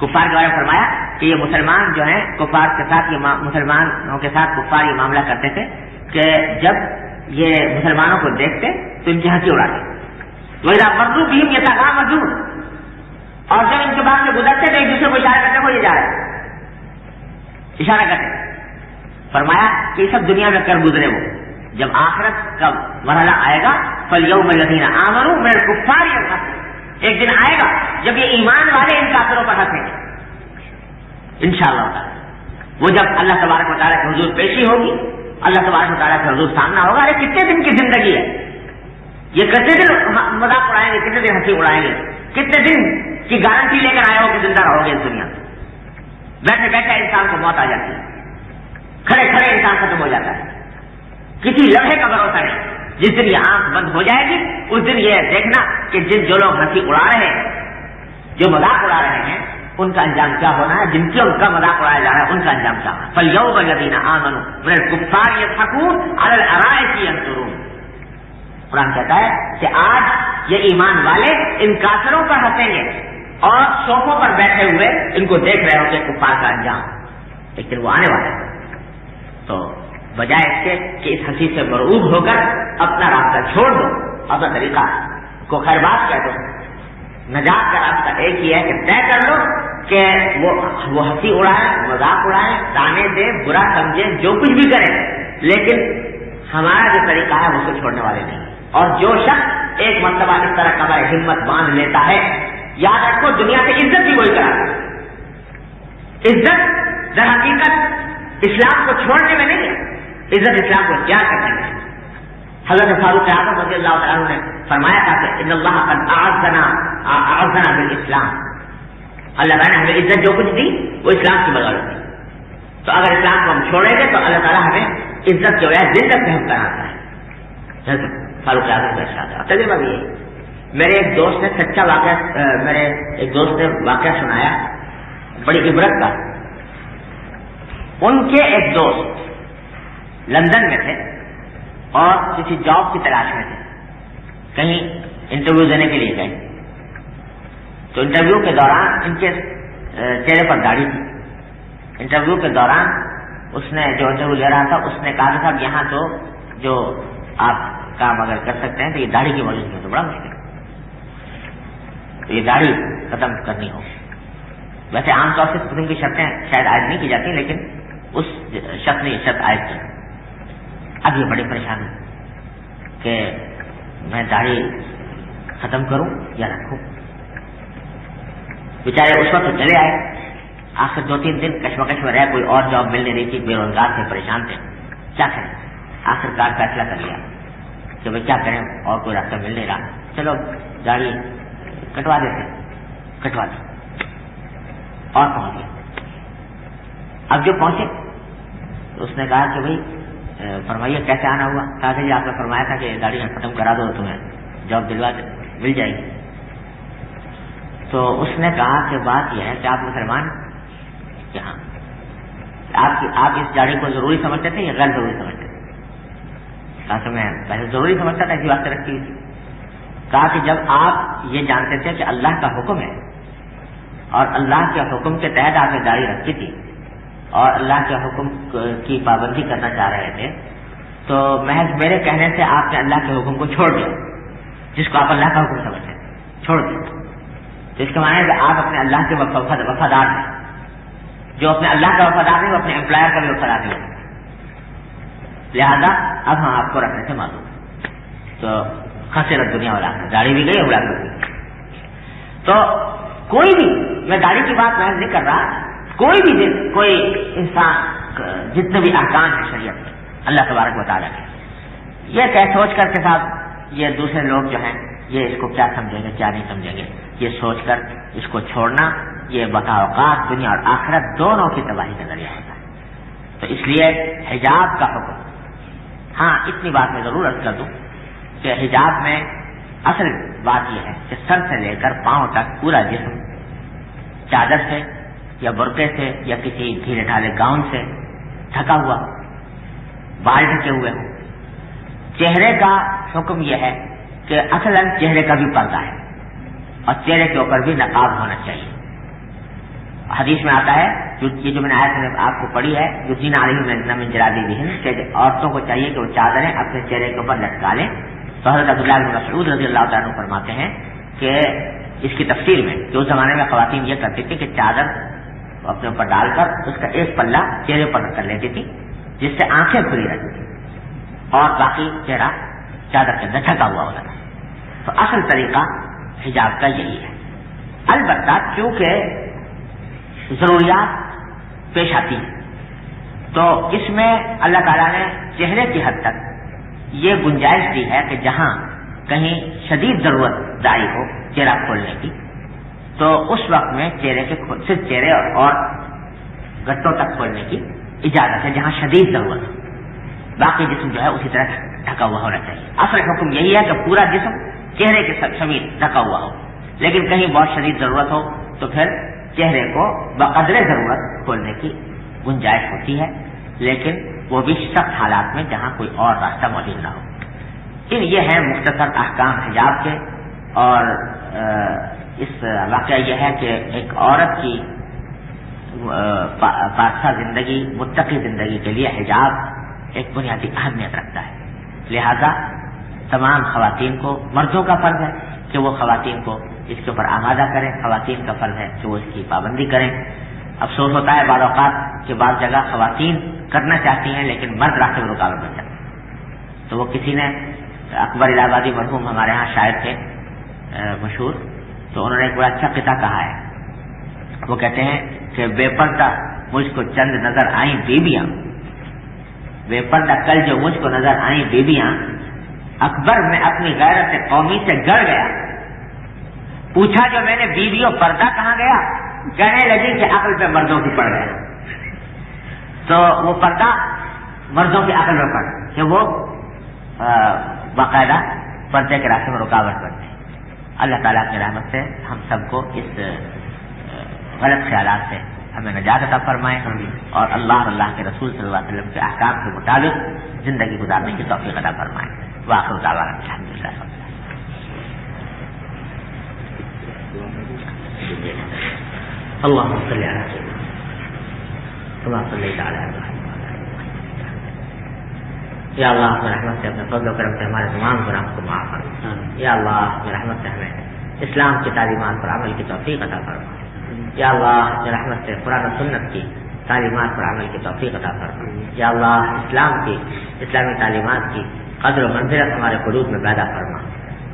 کفار کے بارے میں فرمایا کہ یہ مسلمان جو ہیں، کفار کے ساتھ یہ مسلمانوں کے ساتھ کفار یہ معاملہ کرتے تھے کہ جب یہ مسلمانوں کو دیکھتے تو ان کی ہنسی اڑاتے۔ وہ مردو بھی یہ تاغام مزدور اور جب ان کے بعد سے گزرتے تو ایک دوسرے کو اشارہ کرتے، وہ یہ جا رہا ہے اشارہ کرتے فرمایا کہ یہ سب دنیا میں کر گزرے وہ۔ جب آخرت کا مرحلہ آئے گا فل یو میں لدینہ آمروں میرے کفار ایک دن آئے گا، جب یہ ایمان والے ان کافروں پر ہنسیں گے۔ ان شاء اللہ وہ جب اللہ تبارک و تعالیٰ کی حضور پیشی ہوگی، اللہ تبارک و تعالیٰ کا حضور سامنا ہوگا۔ ارے، کتنے دن کی زندگی ہے؟ یہ کتنے دن مذاق اڑائیں گے، کتنے دن ہنسی اڑائیں گے؟ کتنے دن کی گارنٹی لے کر آئے ہو کہ زندہ رہو گے اس دنیا میں؟ بیٹھے بیٹھے انسان کو موت آ جاتی ہے۔ کھڑے کھڑے انسان ختم ہو جاتا ہے۔ کسی لمحے کا بھروسہ نہیں۔ جس دن یہ آنکھ بند ہو جائے گی، اس دن یہ دیکھنا کہ جن جو لوگ ہنسی اڑا رہے ہیں، جو مذاق اڑا رہے ہیں، ان کا انجام کیا ہونا ہے؟ جن کے ان کا مذاق اڑایا جا رہا ہے، ان کا انجام کیا ہونا پل یو بلدین آمن میرے گفتار یہ سکون ارائے کی قرآن کہتا ہے کہ آج یہ ایمان والے ان کافروں پر ہنسیں گے۔ اور سوفوں پر بیٹھے ہوئے ان کو دیکھ رہے ہوں گے کفار کا انجام لیکن وہ آنے والے تو بجائے اس کے کہ اس ہنسی سے مرعوب ہو کر اپنا راستہ چھوڑ دو، اپنا طریقہ کو خیر بات کہہ دو۔ نجات کا راستہ ایک ہی ہے کہ طے کر لو کہ وہ وہ ہنسی اڑائے، مذاق اڑائے تانے دے، برا سمجھے، جو کچھ بھی کرے۔ لیکن ہمارا جو طریقہ ہے اس کو چھوڑنے والے نہیں۔ اور جو شخص ایک مرتبہ اس طرح کا ہمت باندھ لیتا ہے یاد رکھو، دنیا سے عزت بھی وہی کرا عزت در حقیقت اسلام کو چھوڑنے میں نہیں ہے۔ عزت اسلام کو کیا کرنے میں حضرت فاروق اعظم رضی اللہ عنہ نے فرمایا تھا کہ ان اللہ قد اعزنا اعزنا بالاسلام۔ اللہ تعالیٰ نے ہمیں عزت جو کچھ دی، وہ اسلام کی بدولت دی تو اگر اسلام کو ہم چھوڑیں گے، تو اللہ تعالیٰ ہمیں عزت جو ہے دل تک ہم کراتا ہے۔ فاروق اعظم کا ارشاد تجربہ بھی ہے۔ میرے ایک دوست نے سچا واقعہ میرے ایک دوست نے واقعہ سنایا، بڑی عبرت کا۔ ان کے ایک دوست لندن میں تھے اور کسی جاب کی تلاش میں تھے۔ کہیں انٹرویو دینے کے لیے گئے۔ تو انٹرویو کے دوران ان کے چہرے پر داڑھی تھی۔ انٹرویو کے دوران اس نے جو انٹرویو لے رہا تھا، اس نے کہا تھا یہاں تو جو آپ کام اگر کر سکتے ہیں تو یہ داڑھی کی موجود ہے، تو بڑا مشکل تو یہ داڑھی ختم کرنی ہو۔ ویسے عام طور سے قسم کی شرطیں شاید عائد نہیں کی جاتی، لیکن اس شخص نے یہ شرط عائد کی۔ اب یہ بڑی پریشانی کہ میں داڑھی ختم کروں یا رکھوں بیچارے اس وقت چلے آئے۔ آخر دو تین دن کشمکش میں رہے، کوئی اور جاب مل نہیں رہی تھی، بے روزگار تھے، پریشان تھے۔ کیا کریں؟ آخر کار فیصلہ کر لیا کہ بھائی کیا کریں؟ اور کوئی راستہ مل نہیں رہا۔ چلو گاڑی کٹوا دیتے کٹوا دی اور پہنچ گئے۔ اب جو پہنچے تو اس نے کہا کہ بھائی فرمائیے، کیسے آنا ہوا؟ کہا کہ جی آپ نے فرمایا تھا کہ گاڑی ختم کرا دو، تمہیں جاب دلوا دے، مل جائے گی۔ تو اس نے کہا کہ بات یہ ہے کہ آپ مسلمان کہ ہاں۔ آپ آپ اس گاڑی کو ضروری سمجھتے تھے یا غیر ضروری سمجھتے تھے؟ کہا کہ میں پہلے ضروری سمجھتا تھا، اسی واسطے رکھی ہوئی تھی۔ کہا کہ جب آپ یہ جانتے تھے کہ اللہ کا حکم ہے اور اللہ کے حکم کے تحت آپ نے گاڑی رکھی تھی اور اللہ کے حکم کی پابندی کرنا چاہ رہے تھے، تو محض میرے کہنے سے آپ نے اللہ کے حکم کو چھوڑ دیا، جس کو آپ اللہ کا حکم سمجھتے چھوڑ دیا۔ تو اس کے معنی کہ آپ اپنے اللہ کے وفادار ہیں۔ جو اپنے اللہ کا وفادار نہیں، وہ اپنے امپلائر کا بھی وفادار نہیں۔ لہذا اب ہم آپ کو رکھنے سے معلوم تو خاصرت دنیا والا، گاڑی بھی گئی اڑا کر تو کوئی بھی، میں گاڑی کی بات محض نہیں کر رہا، کوئی بھی دن کوئی انسان، جتنے بھی احکام ہیں شریعت میں اللہ تبارک بتا رہے یہ کہ سوچ کر کے ساتھ یہ دوسرے لوگ جو ہیں، یہ اس کو کیا سمجھیں گے، کیا نہیں سمجھیں گے؟ یہ سوچ کر اس کو چھوڑنا، یہ بتا اوقات دنیا اور آخرت دونوں کی تباہی کا ذریعہ ہوتا ہے۔ تو اس لیے حجاب کا حکم۔ ہاں اتنی بات میں ضرور عرض کر دوں۔ کہ حجاب میں اصل بات یہ ہے کہ سر سے لے کر پاؤں تک پورا جسم چادر سے یا برقعے سے یا کسی ڈھیلے ڈھالے گاؤن سے ڈھکا ہوا بال ڈھکے ہوئے ہوں۔ چہرے کا حکم یہ ہے کہ اصل چہرے کا بھی پردہ ہے اور چہرے کے اوپر بھی نقاب ہونا چاہیے۔ حدیث میں آتا ہے، جو یہ جو میں نے آیا آپ کو پڑھی ہے، جو جین عالمی میں جرا دی کہ عورتوں کو چاہیے کہ وہ چادریں اپنے چہرے کے اوپر لٹکا لیں۔ تو حضرت عبداللہ بن مسعود رضی اللہ تعالیٰ فرماتے ہیں کہ اس کی تفسیر میں کہ اس زمانے میں خواتین یہ کرتی تھی کہ چادر اپنے اوپر ڈال کر اس کا ایک پلہ چہرے پر کر لیتی تھی، جس سے آنکھیں کھلی رہتی تھی اور باقی چہرہ چادر کے اندر ڈھکا ہوا ہوتا تھا۔ تو اصل طریقہ حجاب کا یہی ہے۔ البتہ چونکہ ضروریات پیش آتی ہیں، تو اس میں اللہ تعالیٰ نے چہرے کی حد تک یہ گنجائش دی ہے کہ جہاں کہیں شدید ضرورت داری ہو چہرہ کھولنے کی، تو اس وقت میں چہرے کے صرف چہرے اور گٹوں تک کھولنے کی اجازت ہے، جہاں شدید ضرورت ہو۔ باقی جسم جو ہے اسی طرح ڈھکا ہوا ہونا چاہیے۔ اصل حکم یہی ہے کہ پورا جسم چہرے کے سمیت ڈھکا ہوا ہو۔ لیکن کہیں بہت شدید ضرورت ہو تو پھر چہرے کو بقدر ضرورت کھولنے کی گنجائش ہوتی ہے۔ لیکن وہ بھی سخت حالات میں جہاں کوئی اور راستہ موجود نہ ہو۔ ان یہ ہے مختصر احکام حجاب کے اور اس واقعہ یہ ہے کہ ایک عورت کی بادشاہ زندگی، متقی زندگی کے لیے حجاب ایک بنیادی اہمیت رکھتا ہے۔ لہذا تمام خواتین کو، مردوں کا فرض ہے کہ وہ خواتین کو اس کے اوپر آمادہ کریں، خواتین کا فرض ہے کہ وہ اس کی پابندی کریں۔ افسوس ہوتا ہے بعض اوقات کہ بعض جگہ خواتین کرنا چاہتی ہیں لیکن مرد راستے میں رکاوٹ بن جاتے تو وہ کسی نے اکبر الہ آبادی مرحوم ہمارے یہاں شاعر تھے مشہور، تو انہوں نے ایک بڑا اچھا قطع کہا ہے۔ وہ کہتے ہیں کہ بے پردہ مجھ کو چند نظر آئیں بیبیاں۔ بے پردہ کل جو مجھ کو نظر آئیں بیبیاں، اکبر میں اپنی غیرت قومی سے گڑ گیا۔ پوچھا جو میں نے بیویوں پردہ کہاں گیا؟ کہنے لگی کہ عقل پہ مردوں کی پڑ گیا تو وہ پردہ مردوں کی عقل میں پڑ کہ وہ باقاعدہ پردے کے راستے میں رکاوٹ بنتے اللہ تعالیٰ کی رحمت سے ہم سب کو اس غلط خیالات سے ہمیں نجات عطا فرمائے۔ اور اللہ اللہ کے رسول صلی اللہ علیہ وسلم کے احکام کے مطابق زندگی گزارنے کی توفیق عطا فرمائے۔ واقع الحمد للہ اللہ صلی اللہ اللہ صلی تعالیٰ یا اللہ اپنے رحمت سے اپنے فضل و کرم سے ہمارے تمام گناہ کو معاف فرما یا اللہ اپنے رحمت سے ہمیں اسلام کی تعلیمات پر عمل کی توفیق عطا فرما. یا اللہ اپنے رحمت سے قرآن و سنت کی تعلیمات پر عمل کی توفیق عطا فرما. یا اللہ اسلام کی اسلامی تعلیمات کی قدر و منزلت ہمارے قلوب میں پیدا فرما.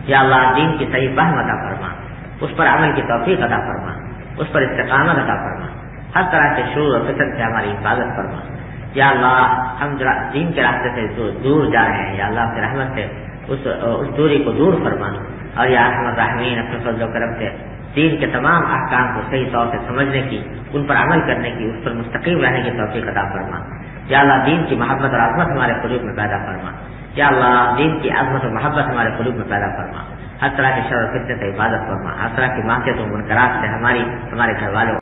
یا اللہ دین کی صحیح فہم عطا فرما. اس پر عمل کی توفیق عطا فرما. اس پر استقامت عطا فرما۔ ہر طرح کے شور و فطر سے ہماری حفاظت فرما۔ یا اللہ، ہم دین کے راستے سے دور جا رہے ہیں، یا اللہ اپنے رحمت سے اس اس دوری کو دور فرما۔ اور یا احمد رحمین اپنے فضل و کرم سے دین کے تمام احکام کو صحیح طور سے سمجھنے کی، ان پر عمل کرنے کی، اس پر مستقیم رہنے کی توفیق عطا فرما۔ یا اللہ، دین کی محبت اور عظمت ہمارے قلوب میں پیدا فرما۔ یا اللہ، دین کی عظمت اور محبت ہمارے قلوب میں پیدا فرما۔ ہر طرح کے شر و فطر سے حفاظت فرما، ہر طرح کی معافیت و منقرات سے ہماری ہمارے گھر والوں